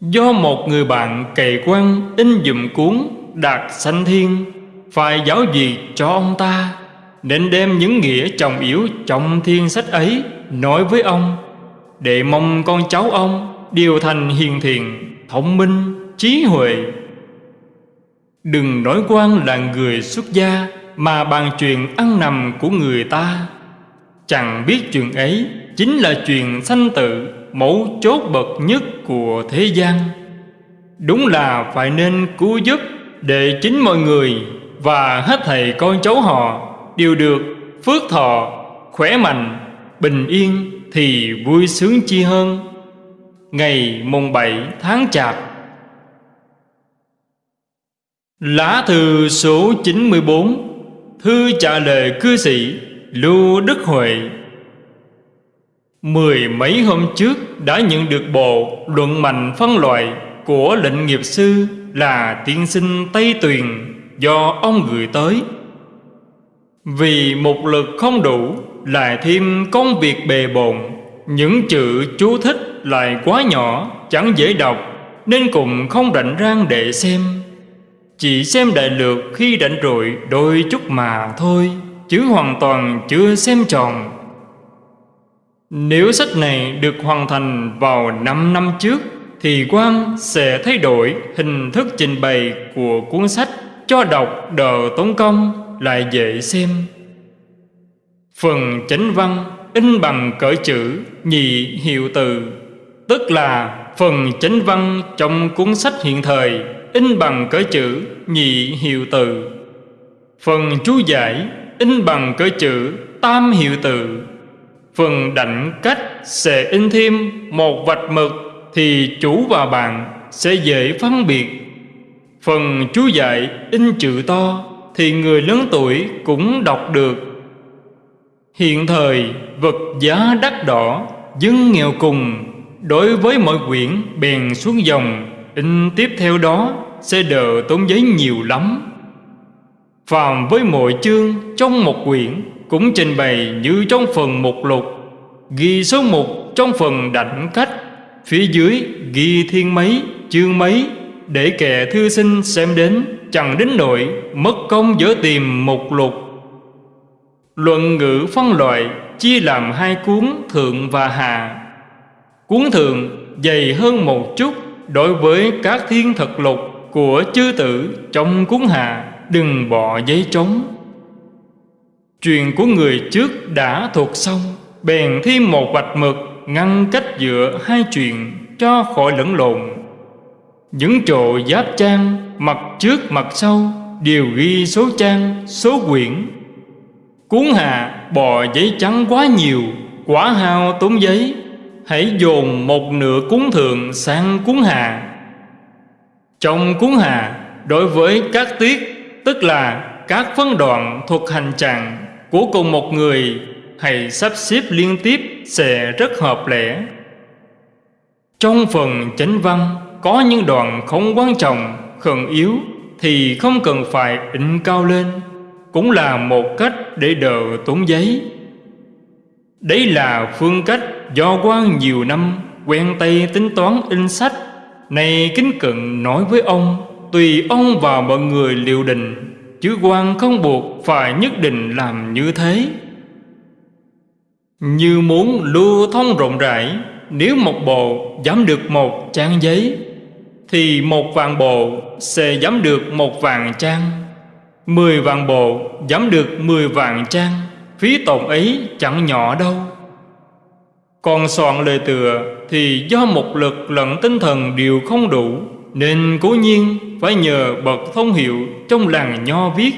Do một người bạn cày quan in dùm cuốn Đạt sanh thiên Phải giáo gì cho ông ta, Nên đem những nghĩa trọng yếu trong thiên sách ấy Nói với ông, Để mong con cháu ông Điều thành hiền thiện Thông minh, trí huệ. Đừng nói quan là người xuất gia Mà bàn chuyện ăn nằm của người ta. Chẳng biết chuyện ấy Chính là chuyện sanh tự mẫu chốt bậc nhất của thế gian. Đúng là phải nên cứu giúp Để chính mọi người Và hết thầy con cháu họ Đều được phước thọ, khỏe mạnh, bình yên thì vui sướng chi hơn. Ngày mùng 7 tháng Chạp Lá thư số 94 Thư trả lời cư sĩ Lưu Đức Huệ Mười mấy hôm trước đã nhận được bộ luận mạnh phân loại của lệnh nghiệp sư là tiên sinh Tây Tuyền do ông gửi tới. Vì một lực không đủ lại thêm công việc bề bộn, những chữ chú thích lại quá nhỏ, chẳng dễ đọc nên cũng không rảnh rang để xem. Chỉ xem đại lược khi rảnh rỗi đôi chút mà thôi, chứ hoàn toàn chưa xem tròn. Nếu sách này được hoàn thành vào 5 năm trước thì quan sẽ thay đổi hình thức trình bày của cuốn sách cho đọc đỡ tốn công lại dễ xem. Phần chánh văn in bằng cỡ chữ nhị hiệu từ, tức là phần chánh văn trong cuốn sách hiện thời in bằng cỡ chữ nhị hiệu từ. Phần chú giải in bằng cỡ chữ tam hiệu từ. Phần đảnh cách sẽ in thêm một vạch mực thì chủ và bạn sẽ dễ phân biệt. Phần chú giải in chữ to thì người lớn tuổi cũng đọc được. Hiện thời vật giá đắt đỏ, dân nghèo cùng, đối với mọi quyển bèn xuống dòng, in tiếp theo đó sẽ đỡ tốn giấy nhiều lắm. Phàm với mỗi chương trong một quyển cũng trình bày như trong phần một lục, ghi số mục trong phần đảnh cách Phía dưới ghi thiên mấy, chương mấy Để kẻ thư sinh xem đến. Chẳng đến nỗi mất công dở tìm một lục. Luận ngữ phân loại, chia làm hai cuốn thượng và hạ. Cuốn thượng dày hơn một chút Đối với các thiên thật lục của chư tử Trong cuốn hạ. Đừng bỏ giấy trống. Truyền của người trước đã thuộc xong, Bèn thêm một vạch mực ngăn cách giữa hai chuyện cho khỏi lẫn lộn. Những chỗ giáp trang, mặt trước, mặt sau, đều ghi số trang, số quyển cuốn hạ bò giấy trắng quá nhiều quả hao tốn giấy. Hãy dồn một nửa cuốn thượng sang cuốn hạ trong cuốn hạ đối với các tiết tức là các phân đoạn thuộc hành trạng của cùng một người hay sắp xếp liên tiếp sẽ rất hợp lẽ. Trong phần chánh văn có những đoạn không quan trọng, khẩn yếu thì không cần phải in cao lên, cũng là một cách để đỡ tốn giấy. Đấy là phương cách do quan nhiều năm quen tay tính toán in sách. Này kính cận nói với ông, tùy ông và mọi người liệu định, chứ quan không buộc phải nhất định làm như thế. Như muốn lưu thông rộng rãi Nếu một bộ dám được một trang giấy Thì một vạn bộ sẽ dám được một vạn trang Mười vạn bộ dám được mười vạn trang Phí tổn ấy chẳng nhỏ đâu. Còn soạn lời tựa Thì do một lực lẫn tinh thần đều không đủ Nên cố nhiên phải nhờ bậc thông hiệu Trong làng nho viết.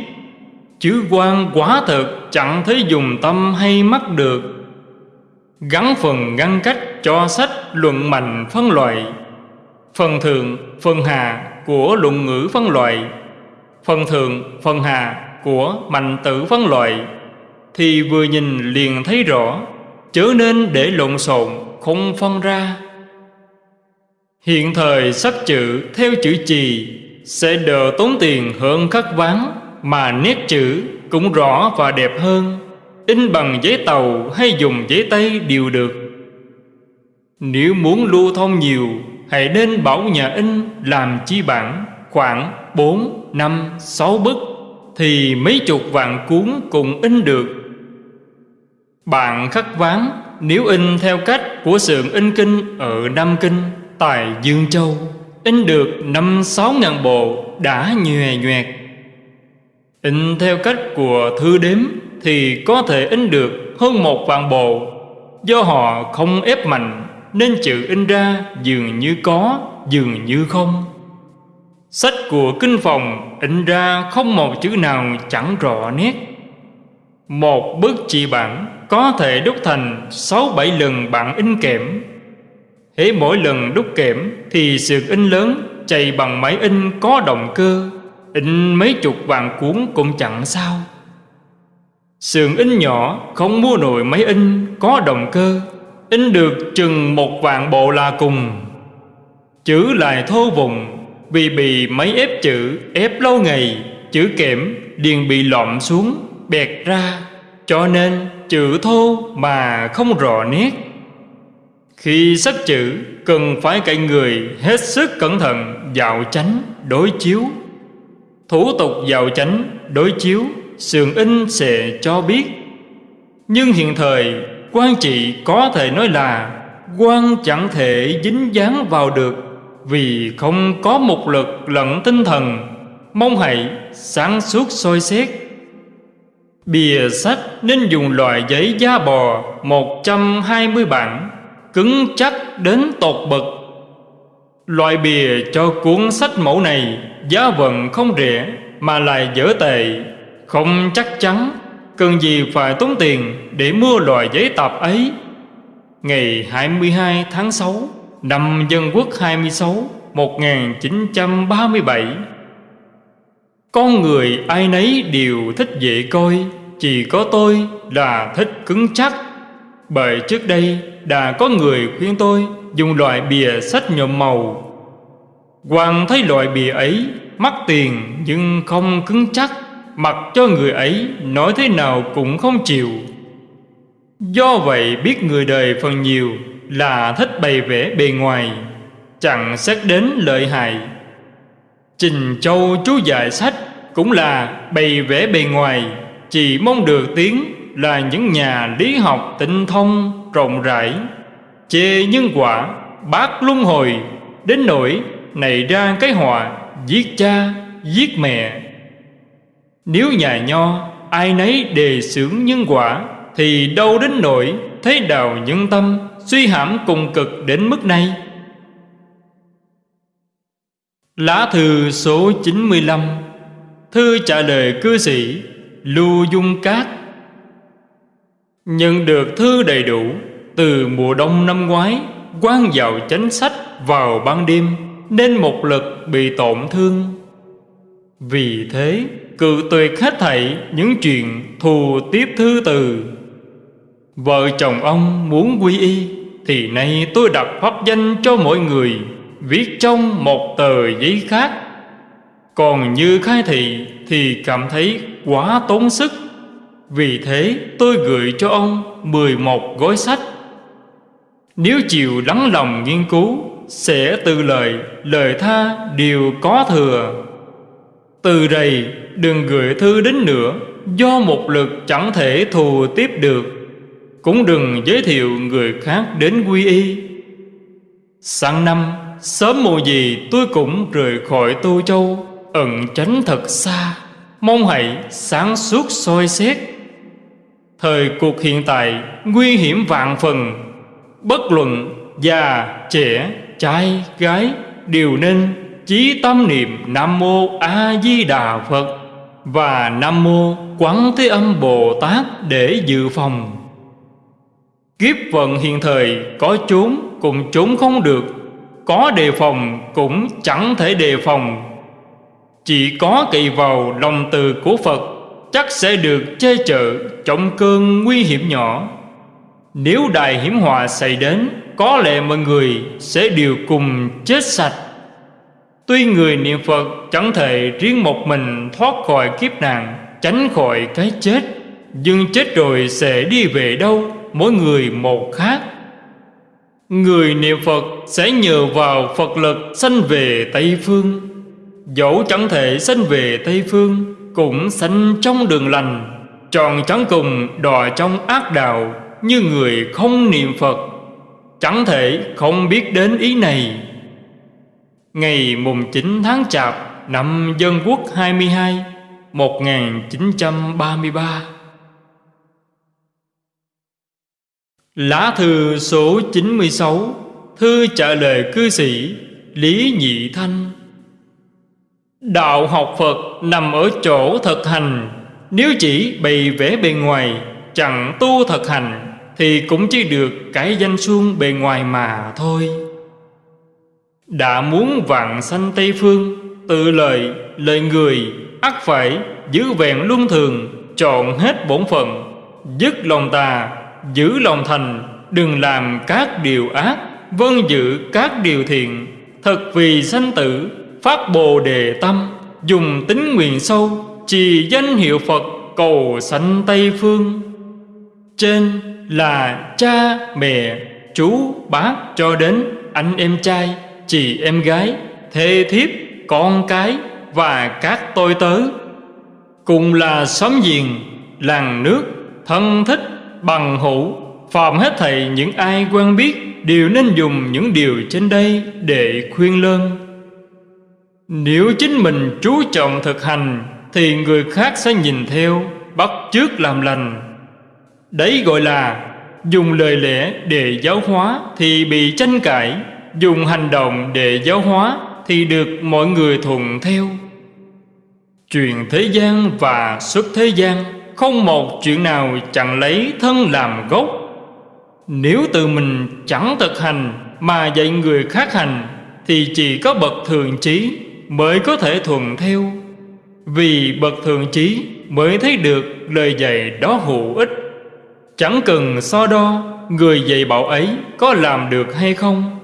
Chữ quan quá thật chẳng thấy dùng tâm hay mắt được. Gắn phần ngăn cách cho sách luận mạnh phân loại. Phần thượng, phần hạ của luận ngữ phân loại Phần thượng, phần hạ của mạnh tử phân loại Thì vừa nhìn liền thấy rõ Chớ nên để lộn xộn không phân ra. Hiện thời sắp chữ theo chữ chì Sẽ đỡ tốn tiền hơn khắc ván Mà nét chữ cũng rõ và đẹp hơn. In bằng giấy tàu hay dùng giấy tay đều được. Nếu muốn lưu thông nhiều Hãy nên bảo nhà in làm chi bản Khoảng 4, 5, 6 bức Thì mấy chục vạn cuốn cùng in được. Bạn khắc ván Nếu in theo cách của xưởng in kinh ở Nam Kinh Tại Dương Châu In được năm sáu ngàn bộ đã nhòe nhoẹt. In theo cách của thư đếm thì có thể in được hơn một vạn bộ. Do họ không ép mạnh Nên chữ in ra dường như có, dường như không. Sách của kinh phòng in ra không một chữ nào chẳng rõ nét. Một bức chỉ bản có thể đúc thành sáu bảy lần bản in kẽm Hễ mỗi lần đúc kẽm thì sườn in lớn chạy bằng máy in có động cơ, In mấy chục vạn cuốn cũng chẳng sao. Sườn in nhỏ, không mua nổi máy in, có động cơ, In được chừng một vạn bộ là cùng. Chữ lại thô vùng vì bị máy ép chữ, ép lâu ngày, Chữ kẽm liền bị lọm xuống, bẹt ra. Cho nên chữ thô mà không rõ nét. Khi sắp chữ, cần phải cậy người hết sức cẩn thận dạo chánh, đối chiếu. Thủ tục dạo chánh, đối chiếu, Sườn in sẽ cho biết. Nhưng hiện thời, quan trị có thể nói là quan chẳng thể dính dáng vào được. Vì không có một lực lẫn tinh thần, Mong hãy sáng suốt soi xét. Bìa sách nên dùng loại giấy da bò 120 bản, Cứng chắc đến tột bậc Loại bìa cho cuốn sách mẫu này Giá vận không rẻ Mà lại dở tệ, Không chắc chắn Cần gì phải tốn tiền Để mua loại giấy tạp ấy. Ngày 22 tháng 6 Năm Dân Quốc 26 1937 Con người ai nấy đều thích dễ coi, Chỉ có tôi là thích cứng chắc. Bởi trước đây đã có người khuyên tôi Dùng loại bìa sách nhộm màu. Hoàng thấy loại bìa ấy, Mắc tiền nhưng không cứng chắc, Mặc cho người ấy Nói thế nào cũng không chịu. Do vậy biết người đời phần nhiều là thích bày vẽ bề ngoài Chẳng xét đến lợi hại. Trình Châu chú dạy sách Cũng là bày vẽ bề ngoài Chỉ mong được tiếng Là những nhà lý học tinh thông Rộng rãi. Chê nhân quả Bác luân hồi Đến nỗi nảy ra cái họa Giết cha, giết mẹ. Nếu nhà nho Ai nấy đề xướng nhân quả Thì đâu đến nỗi Thế đào nhân tâm. Suy hãm cùng cực đến mức này. Lá thư số 95 Thư trả lời cư sĩ Lưu Dung Cát. Nhận được thư đầy đủ Từ mùa đông năm ngoái quan vào chánh sách vào ban đêm, Nên một lực bị tổn thương. Vì thế cự tuyệt hết thảy những chuyện thù tiếp thư từ. Vợ chồng ông muốn quy y. Thì nay tôi đặt pháp danh cho mỗi người Viết trong một tờ giấy khác. Còn như khai thị thì cảm thấy quá tốn sức. Vì thế tôi gửi cho ông 11 gói sách. Nếu chịu lắng lòng nghiên cứu Sẽ từ lời, lời tha đều có thừa. Từ đây đừng gửi thư đến nữa Do một lực chẳng thể thù tiếp được. Cũng đừng giới thiệu người khác đến quy y. Sang năm Sớm mùa gì tôi cũng rời khỏi Tô Châu Ẩn tránh thật xa. Mong hãy sáng suốt soi xét. Thời cuộc hiện tại Nguy hiểm vạn phần. Bất luận già, trẻ, trai, gái Đều nên chí tâm niệm Nam Mô A Di Đà Phật Và Nam Mô Quán Thế Âm Bồ Tát để dự phòng. Kiếp vận hiện thời, có trốn cũng trốn không được, có đề phòng cũng chẳng thể đề phòng. Chỉ có kỳ vào lòng từ của Phật, Chắc sẽ được che chở trong cơn nguy hiểm nhỏ. Nếu đại hiểm họa xảy đến, Có lẽ mọi người sẽ đều cùng chết sạch. Tuy người niệm Phật chẳng thể riêng một mình thoát khỏi kiếp nạn, Tránh khỏi cái chết, Nhưng chết rồi sẽ đi về đâu? Mỗi người một khác. Người niệm Phật sẽ nhờ vào Phật lực sanh về Tây Phương. Dẫu chẳng thể sanh về Tây Phương, Cũng sanh trong đường lành. Tròn chẳng cùng đò trong ác đạo, Như người không niệm Phật. Chẳng thể không biết đến ý này. Ngày mùng 9 tháng Chạp Năm Dân Quốc 22 1933 Lá thư số 96 Thư trả lời cư sĩ Lý Nhị Thanh. Đạo học Phật nằm ở chỗ thực hành. Nếu chỉ bày vẽ bề ngoài Chẳng tu thực hành Thì cũng chỉ được cái danh xuông bề ngoài mà thôi. Đã muốn vạn sanh Tây Phương Tự lời, lời người ắt phải giữ vẹn luân thường Chọn hết bổn phận Dứt lòng tà, giữ lòng thành, Đừng làm các điều ác Vân giữ các điều thiện. Thật vì sanh tử, Phát bồ đề tâm, Dùng tính nguyện sâu, Trì danh hiệu Phật Cầu sanh Tây Phương. Trên là cha mẹ, Chú, bác cho đến anh em trai, Chị em gái, Thê thiếp, con cái Và các tôi tớ. Cùng là xóm giềng, Làng nước, Thân thích bằng hữu. Phàm hết thầy, những ai quen biết Đều nên dùng những điều trên đây Để khuyên lơn Nếu chính mình chú trọng thực hành, Thì người khác sẽ nhìn theo, Bắt chước làm lành. Đấy gọi là Dùng lời lẽ để giáo hóa Thì bị tranh cãi, Dùng hành động để giáo hóa Thì được mọi người thuận theo. Truyền thế gian và xuất thế gian. Không một chuyện nào chẳng lấy thân làm gốc. Nếu tự mình chẳng thực hành Mà dạy người khác hành, Thì chỉ có bậc thường trí Mới có thể thuận theo. Vì bậc thường trí Mới thấy được lời dạy đó hữu ích. Chẳng cần so đo Người dạy bảo ấy có làm được hay không.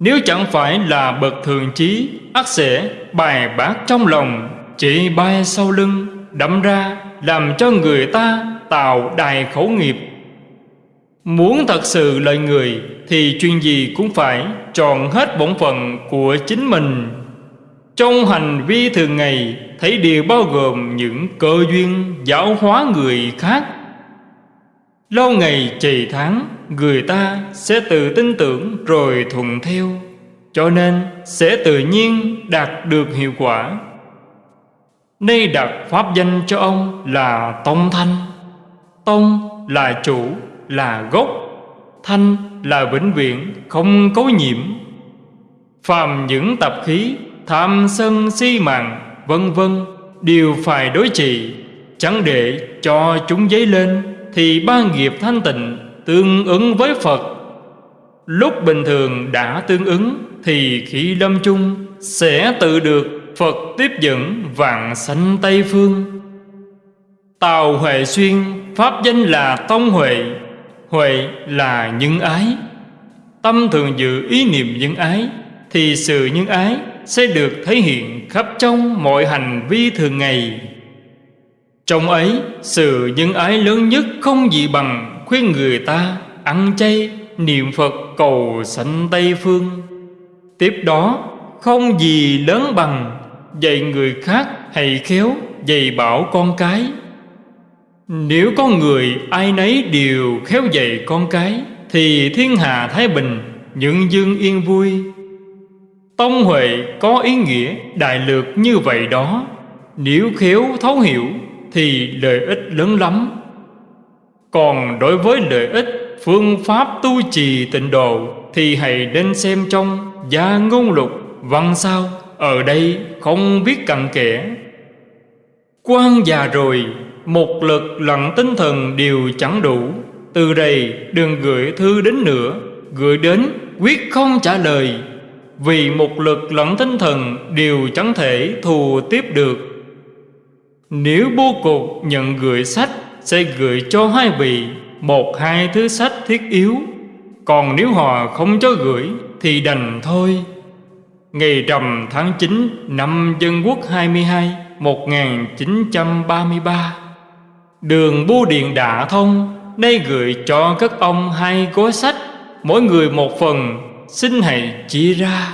Nếu chẳng phải là bậc thường trí ắt sẽ bài bác trong lòng, Chỉ bay sau lưng Đâm ra làm cho người ta tạo đài khẩu nghiệp. Muốn thật sự lợi người Thì chuyện gì cũng phải chọn hết bổn phận của chính mình. Trong hành vi thường ngày, Thấy đều bao gồm những cơ duyên giáo hóa người khác. Lâu ngày trì tháng, Người ta sẽ tự tin tưởng rồi thuận theo, Cho nên sẽ tự nhiên đạt được hiệu quả. Nay đặt pháp danh cho ông là Tông Thanh. Tông là chủ, là gốc. Thanh là vĩnh viễn, không cấu nhiễm. Phàm những tập khí, tham sân si mạng, vân vân Đều phải đối trị. Chẳng để cho chúng dấy lên Thì ba nghiệp thanh tịnh tương ứng với Phật. Lúc bình thường đã tương ứng Thì khi lâm chung sẽ tự được Phật tiếp dẫn vạn sanh Tây Phương. Tào Huệ Xuyên, Pháp danh là Tông Huệ. Huệ là nhân ái. Tâm thường giữ ý niệm nhân ái, Thì sự nhân ái sẽ được thể hiện khắp trong mọi hành vi thường ngày. Trong ấy, sự nhân ái lớn nhất không gì bằng Khuyên người ta ăn chay niệm Phật cầu sanh Tây Phương. Tiếp đó, không gì lớn bằng dạy người khác hay khéo, dạy bảo con cái. Nếu có người ai nấy đều khéo dạy con cái, thì thiên hạ thái bình những dương yên vui. Tông huệ có ý nghĩa đại lược như vậy đó. Nếu khéo thấu hiểu, thì lợi ích lớn lắm. Còn đối với lợi ích phương pháp tu trì tịnh độ, thì hãy nên xem trong gia ngôn lục văn sao ở đây không biết cặn kẽ. Quan già rồi, Một lực lặng tinh thần đều chẳng đủ. Từ đây đừng gửi thư đến nữa. Gửi đến, quyết không trả lời. Vì một lực lẫn tinh thần đều chẳng thể thù tiếp được. Nếu bố cục nhận gửi sách, Sẽ gửi cho hai vị, Một hai thứ sách thiết yếu. Còn nếu họ không cho gửi, Thì đành thôi. Ngày rằm tháng 9 năm Dân Quốc 22 1933 Đường bưu điện đã thông, Nay gửi cho các ông hai gói sách, Mỗi người một phần, Xin hãy chia ra.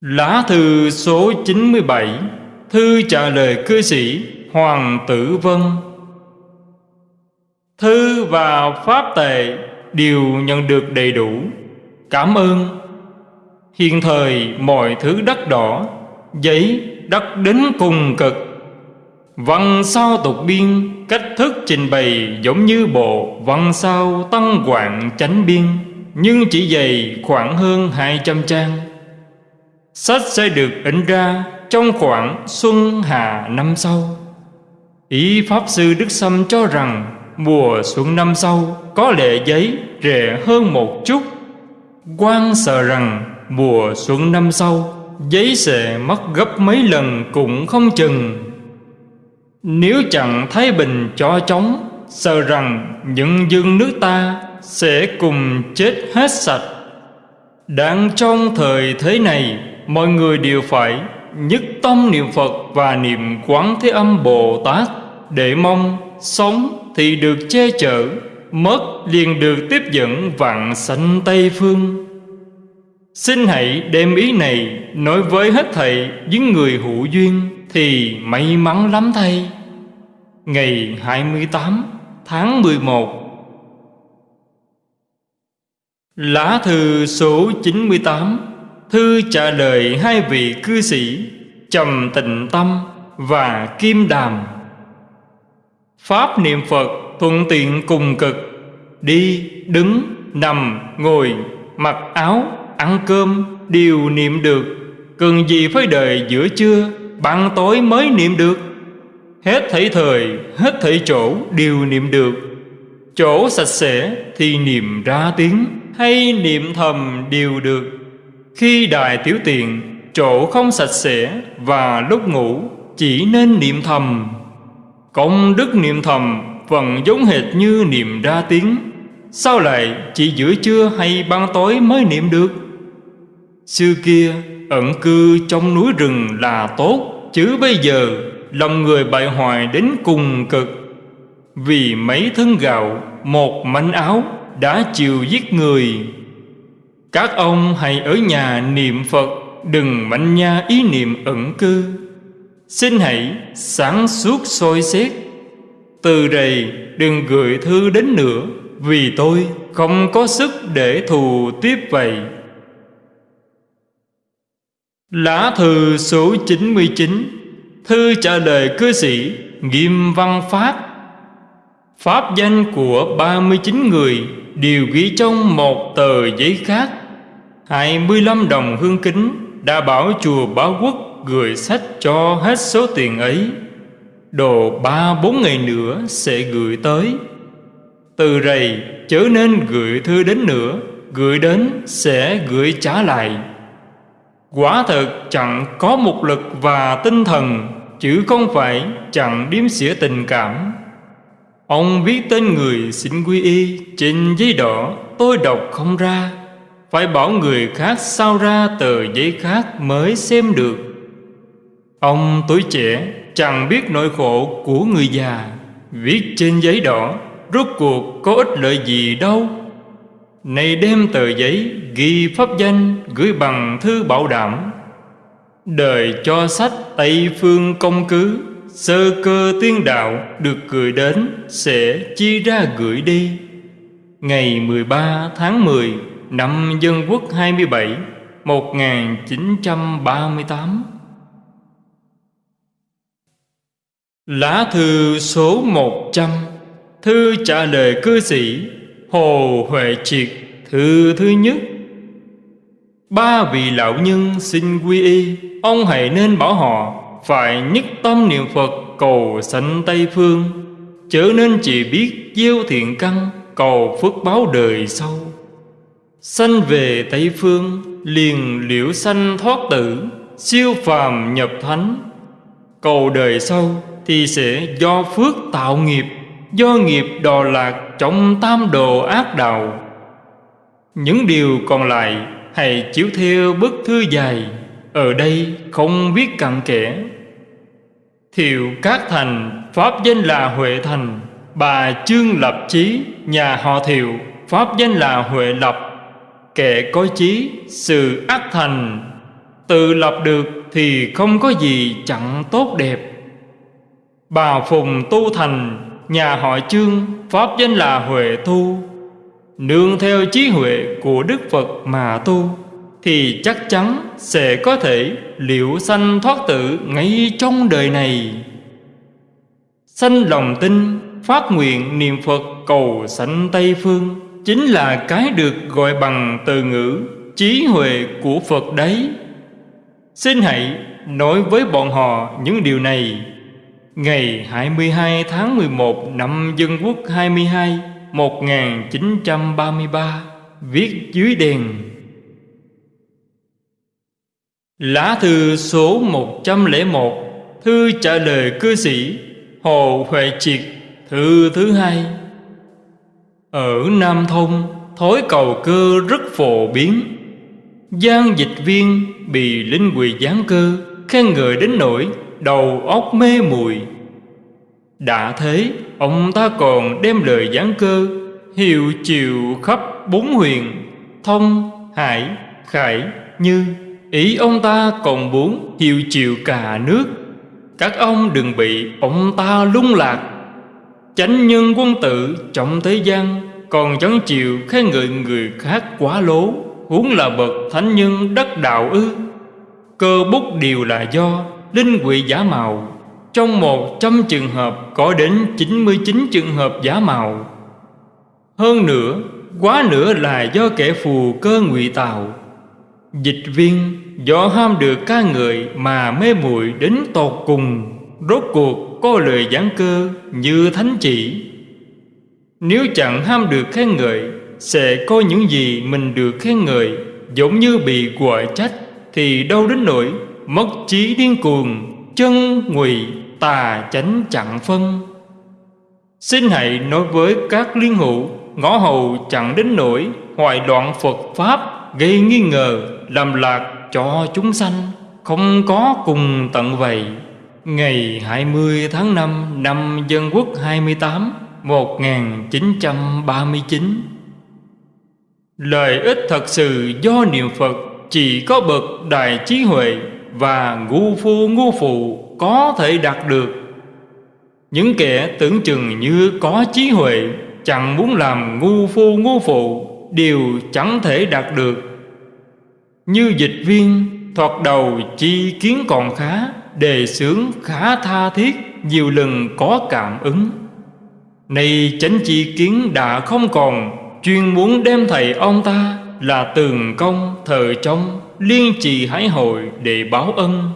Lá thư số 97 Thư trả lời cư sĩ Hoàng Tử Vân. Thư và pháp tệ đều nhận được đầy đủ. Cảm ơn Hiện thời mọi thứ đất đỏ, Giấy đất đến cùng cực Văn sao tục biên, Cách thức trình bày giống như bộ Văn sao tăng quạng chánh biên, Nhưng chỉ dày khoảng hơn 200 trang Sách sẽ được in ra trong khoảng xuân hạ năm sau. Ý Pháp Sư Đức Sâm cho rằng mùa xuân năm sau có lệ giấy rẻ hơn một chút quan sợ rằng mùa xuân năm sau giấy sẽ mất gấp mấy lần cũng không chừng. Nếu chẳng Thái Bình cho chống, sợ rằng những dương nước ta sẽ cùng chết hết sạch. Đang trong thời thế này, mọi người đều phải nhất tâm niệm Phật và niệm Quán Thế Âm Bồ Tát để mong sống thì được che chở, mất liền được tiếp dẫn vạn sanh Tây Phương. Xin hãy đem ý này nói với hết thầy những người hữu duyên thì may mắn lắm thay. Ngày 28 tháng 11 Lá thư số 98 Thư trả lời hai vị cư sĩ, Trầm Tịnh Tâm và Kim Đàm Pháp niệm Phật thuận tiện cùng cực. Đi, đứng, nằm, ngồi, mặc áo, ăn cơm Đều niệm được. Cần gì phải đợi giữa trưa Ban tối mới niệm được. Hết thảy thời, hết thảy chỗ đều niệm được. Chỗ sạch sẽ thì niệm ra tiếng Hay niệm thầm đều được. Khi đại tiểu tiện Chỗ không sạch sẽ Và lúc ngủ chỉ nên niệm thầm. Công đức niệm thầm vẫn giống hệt như niệm ra tiếng. Sao lại chỉ giữa trưa hay ban tối mới niệm được? Xưa kia, ẩn cư trong núi rừng là tốt, Chứ bây giờ lòng người bại hoại đến cùng cực. Vì mấy thân gạo, một mảnh áo đã chịu giết người. Các ông hãy ở nhà niệm Phật, Đừng manh nha ý niệm ẩn cư. Xin hãy sáng suốt soi xét. Từ đây đừng gửi thư đến nữa, Vì tôi không có sức để thù tiếp vậy. Lá thư số 99 Thư trả lời cư sĩ Nghiêm Văn Phát. Pháp danh của 39 người Đều ghi trong một tờ giấy khác. 25 đồng hương kính Đã bảo chùa Báo Quốc Gửi sách cho hết số tiền ấy. Đồ ba bốn ngày nữa sẽ gửi tới. Từ rầy chớ nên gửi thư đến nữa, Gửi đến sẽ gửi trả lại. Quả thật chẳng có một lực và tinh thần, Chứ không phải chẳng điếm xỉa tình cảm. Ông viết tên người xin quy y Trên giấy đỏ, tôi đọc không ra. Phải bảo người khác sao ra tờ giấy khác mới xem được. Ông tuổi trẻ chẳng biết nỗi khổ của người già, Viết trên giấy đỏ, Rốt cuộc có ích lợi gì đâu. Này đem tờ giấy ghi pháp danh Gửi bằng thư bảo đảm. Đời cho sách Tây Phương công cứ, Sơ cơ tiên đạo được gửi đến Sẽ chi ra gửi đi. Ngày 13 tháng 10 Năm Dân Quốc 27 1938 Lá thư số 100 Thư trả lời cư sĩ, Hồ Huệ Triệt, Thư thứ nhất. Ba vị lão nhân xin quy y, Ông hãy nên bảo họ Phải nhất tâm niệm Phật cầu sanh Tây Phương, Chớ nên chỉ biết gieo thiện căn, Cầu phước báo đời sau. Sanh về Tây Phương, Liền liễu sanh thoát tử, Siêu phàm nhập thánh, Cầu đời sau. Thì sẽ do phước tạo nghiệp, Do nghiệp đò lạc Trong tam đồ ác đạo. Những điều còn lại Hãy chiếu theo bức thư dài, Ở đây không biết cặn kẽ. Thiệu các Thành, Pháp danh là Huệ Thành, Bà Trương Lập Chí, Nhà họ Thiệu, Pháp danh là Huệ Lập. Kẻ có chí, Sự ác thành, Tự lập được thì không có gì chẳng tốt đẹp. Bà Phùng Tu Thành Nhà họ Trương Pháp danh là Huệ Thu. Nương theo trí huệ của Đức Phật mà tu Thì chắc chắn sẽ có thể liệu sanh thoát tử ngay trong đời này. Sanh lòng tin, phát nguyện niệm Phật cầu sanh Tây Phương Chính là cái được gọi bằng từ ngữ trí huệ của Phật đấy. Xin hãy nói với bọn họ những điều này. Ngày 22 tháng 11 năm Dân Quốc 22 1933 Viết dưới đèn. Lá thư số 101 Thư trả lời cư sĩ Hồ Huệ Triệt, Thư thứ hai. Ở Nam Thông, Thói cầu cơ rất phổ biến. Giang dịch viên bị linh quỳ gián cơ, Khen ngợi đến nỗi đầu óc mê muội Đã thế Ông ta còn đem lời giảng cơ Hiệu chiều khắp bốn huyền Thông, Hải, Khải, Như. Ý ông ta còn muốn hiệu chiều cả nước. Các ông đừng bị ông ta lung lạc. Chánh nhân quân tử trọng thế gian Còn chẳng chịu khen ngợi người khác quá lố Huống là bậc thánh nhân đất đạo ư. Cơ bút đều là do linh quỷ giả mạo. Trong một trăm trường hợp có đến 99 trường hợp giả mạo. Hơn nữa, quá nữa là do kẻ phù cơ ngụy tạo. Dịch viên do ham được ca ngợi mà mê muội đến tột cùng Rốt cuộc có lời giảng cơ như thánh chỉ. Nếu chẳng ham được khen ngợi Sẽ coi những gì mình được khen ngợi Giống như bị quả trách Thì đâu đến nỗi mất trí điên cuồng, Chân ngụy, tà chánh chặn phân. Xin hãy nói với các liên hữu, Ngõ hầu chẳng đến nỗi hoài loạn Phật Pháp Gây nghi ngờ, làm lạc cho chúng sanh, Không có cùng tận vậy. Ngày 20 tháng 5 năm Dân Quốc 28 1939 Lợi ích thật sự do niệm Phật Chỉ có bậc đại trí huệ và ngu phu ngu phụ có thể đạt được. Những kẻ tưởng chừng như có trí huệ, Chẳng muốn làm ngu phu ngu phụ, Đều chẳng thể đạt được. Như dịch viên, thoạt đầu chi kiến còn khá, đề xướng khá tha thiết, nhiều lần có cảm ứng. Nay chánh chi kiến đã không còn, chuyên muốn đem thầy ông ta là tường công thờ trong liên trì hái hội để báo ân.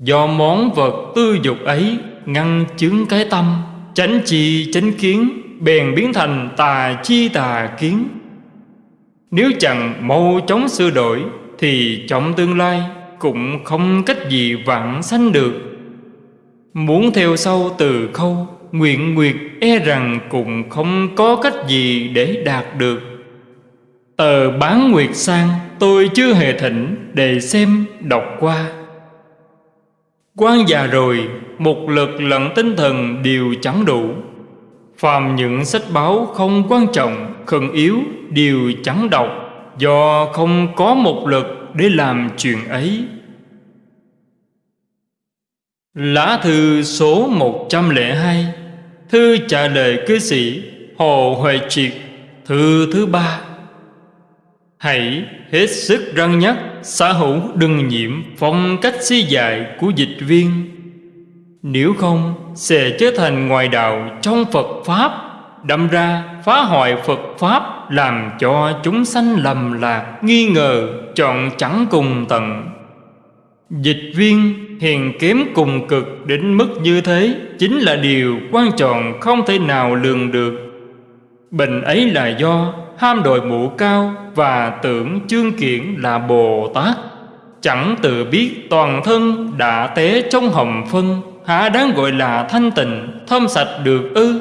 Do món vật tư dục ấy ngăn chứng cái tâm, chánh chi chánh kiến, bèn biến thành tà chi tà kiến. Nếu chẳng mau chóng sửa đổi, thì trong tương lai cũng không cách gì vãng sanh được. Muốn theo sau từ khâu, Nguyện nguyệt e rằng cũng không có cách gì để đạt được. Tờ bán nguyệt sang tôi chưa hề thỉnh để xem đọc qua. Quan già rồi, Một lực lẫn tinh thần đều chẳng đủ. Phàm những sách báo không quan trọng, Khẩn yếu đều chẳng đọc, Do không có một lực để làm chuyện ấy. Lá thư số 102 Thư trả lời cư sĩ, Hồ Huệ Triệt, Thư thứ ba. Hãy hết sức răng nhắc Xã hữu đừng nhiễm, phong cách si dại của dịch viên. Nếu không, sẽ trở thành ngoại đạo trong Phật Pháp. Đâm ra, phá hoại Phật Pháp Làm cho chúng sanh lầm lạc, Nghi ngờ, chọn chẳng cùng tận. Dịch viên hiền kém cùng cực đến mức như thế Chính là điều quan trọng không thể nào lường được. Bệnh ấy là do ham đội mũ cao Và tưởng chương kiển là Bồ Tát. Chẳng tự biết toàn thân đã té trong hầm phân Há đáng gọi là thanh tịnh, thơm sạch được ư?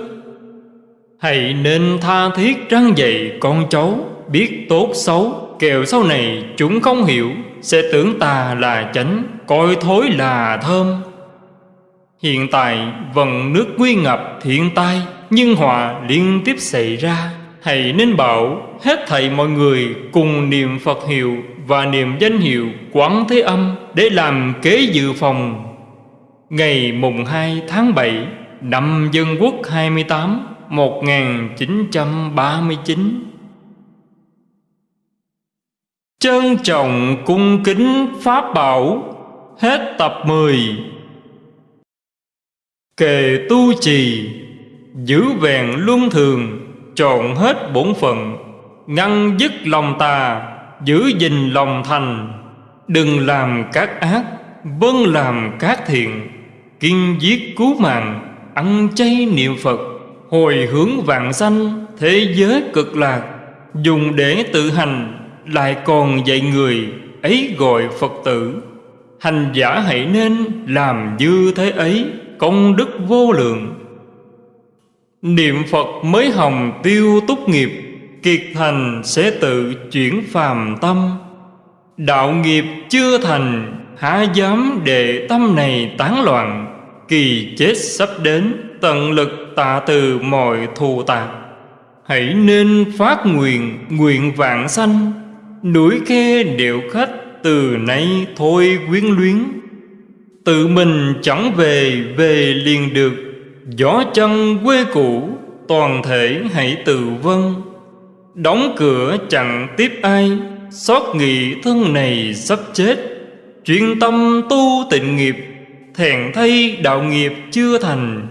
Hãy nên tha thiết răng dạy con cháu Biết tốt xấu Kèo sau này chúng không hiểu Sẽ tưởng tà là chánh Coi thối là thơm. Hiện tại vần nước nguy ngập thiên tai Nhưng họa liên tiếp xảy ra. Hãy nên bảo, hết thảy mọi người Cùng niệm Phật hiệu Và niệm danh hiệu Quán Thế Âm Để làm kế dự phòng. Ngày mùng 2 tháng 7 Năm Dân Quốc 28 1939 Trân trọng cung kính Pháp Bảo, Hết tập 10 Kề tu trì, Giữ vẹn luân thường. Trọn hết bổn phận, Ngăn dứt lòng tà, Giữ gìn lòng thành. Đừng làm các ác Vâng làm các thiện. Kiên giết cứu mạng, Ăn chay niệm Phật. Hồi hướng vạn sanh, Thế giới cực lạc. Dùng để tự hành, Lại còn dạy người, Ấy gọi Phật tử. Hành giả hãy nên làm như thế ấy, Công đức vô lượng. Niệm Phật mới hồng tiêu túc nghiệp, Kiệt thành sẽ tự chuyển phàm tâm. Đạo nghiệp chưa thành, Há dám để tâm này tán loạn, Kỳ chết sắp đến, Tận lực tạ từ mọi thù tạc. Hãy nên phát nguyện Nguyện vạn sanh. Núi khe điệu khách, Từ nay thôi quyến luyến. Tự mình chẳng về Về liền được. Gió chân quê cũ, Toàn thể hãy tự vân Đóng cửa chẳng tiếp ai, Xót nghị thân này sắp chết. Chuyên tâm tu tịnh nghiệp, thèn thay đạo nghiệp chưa thành.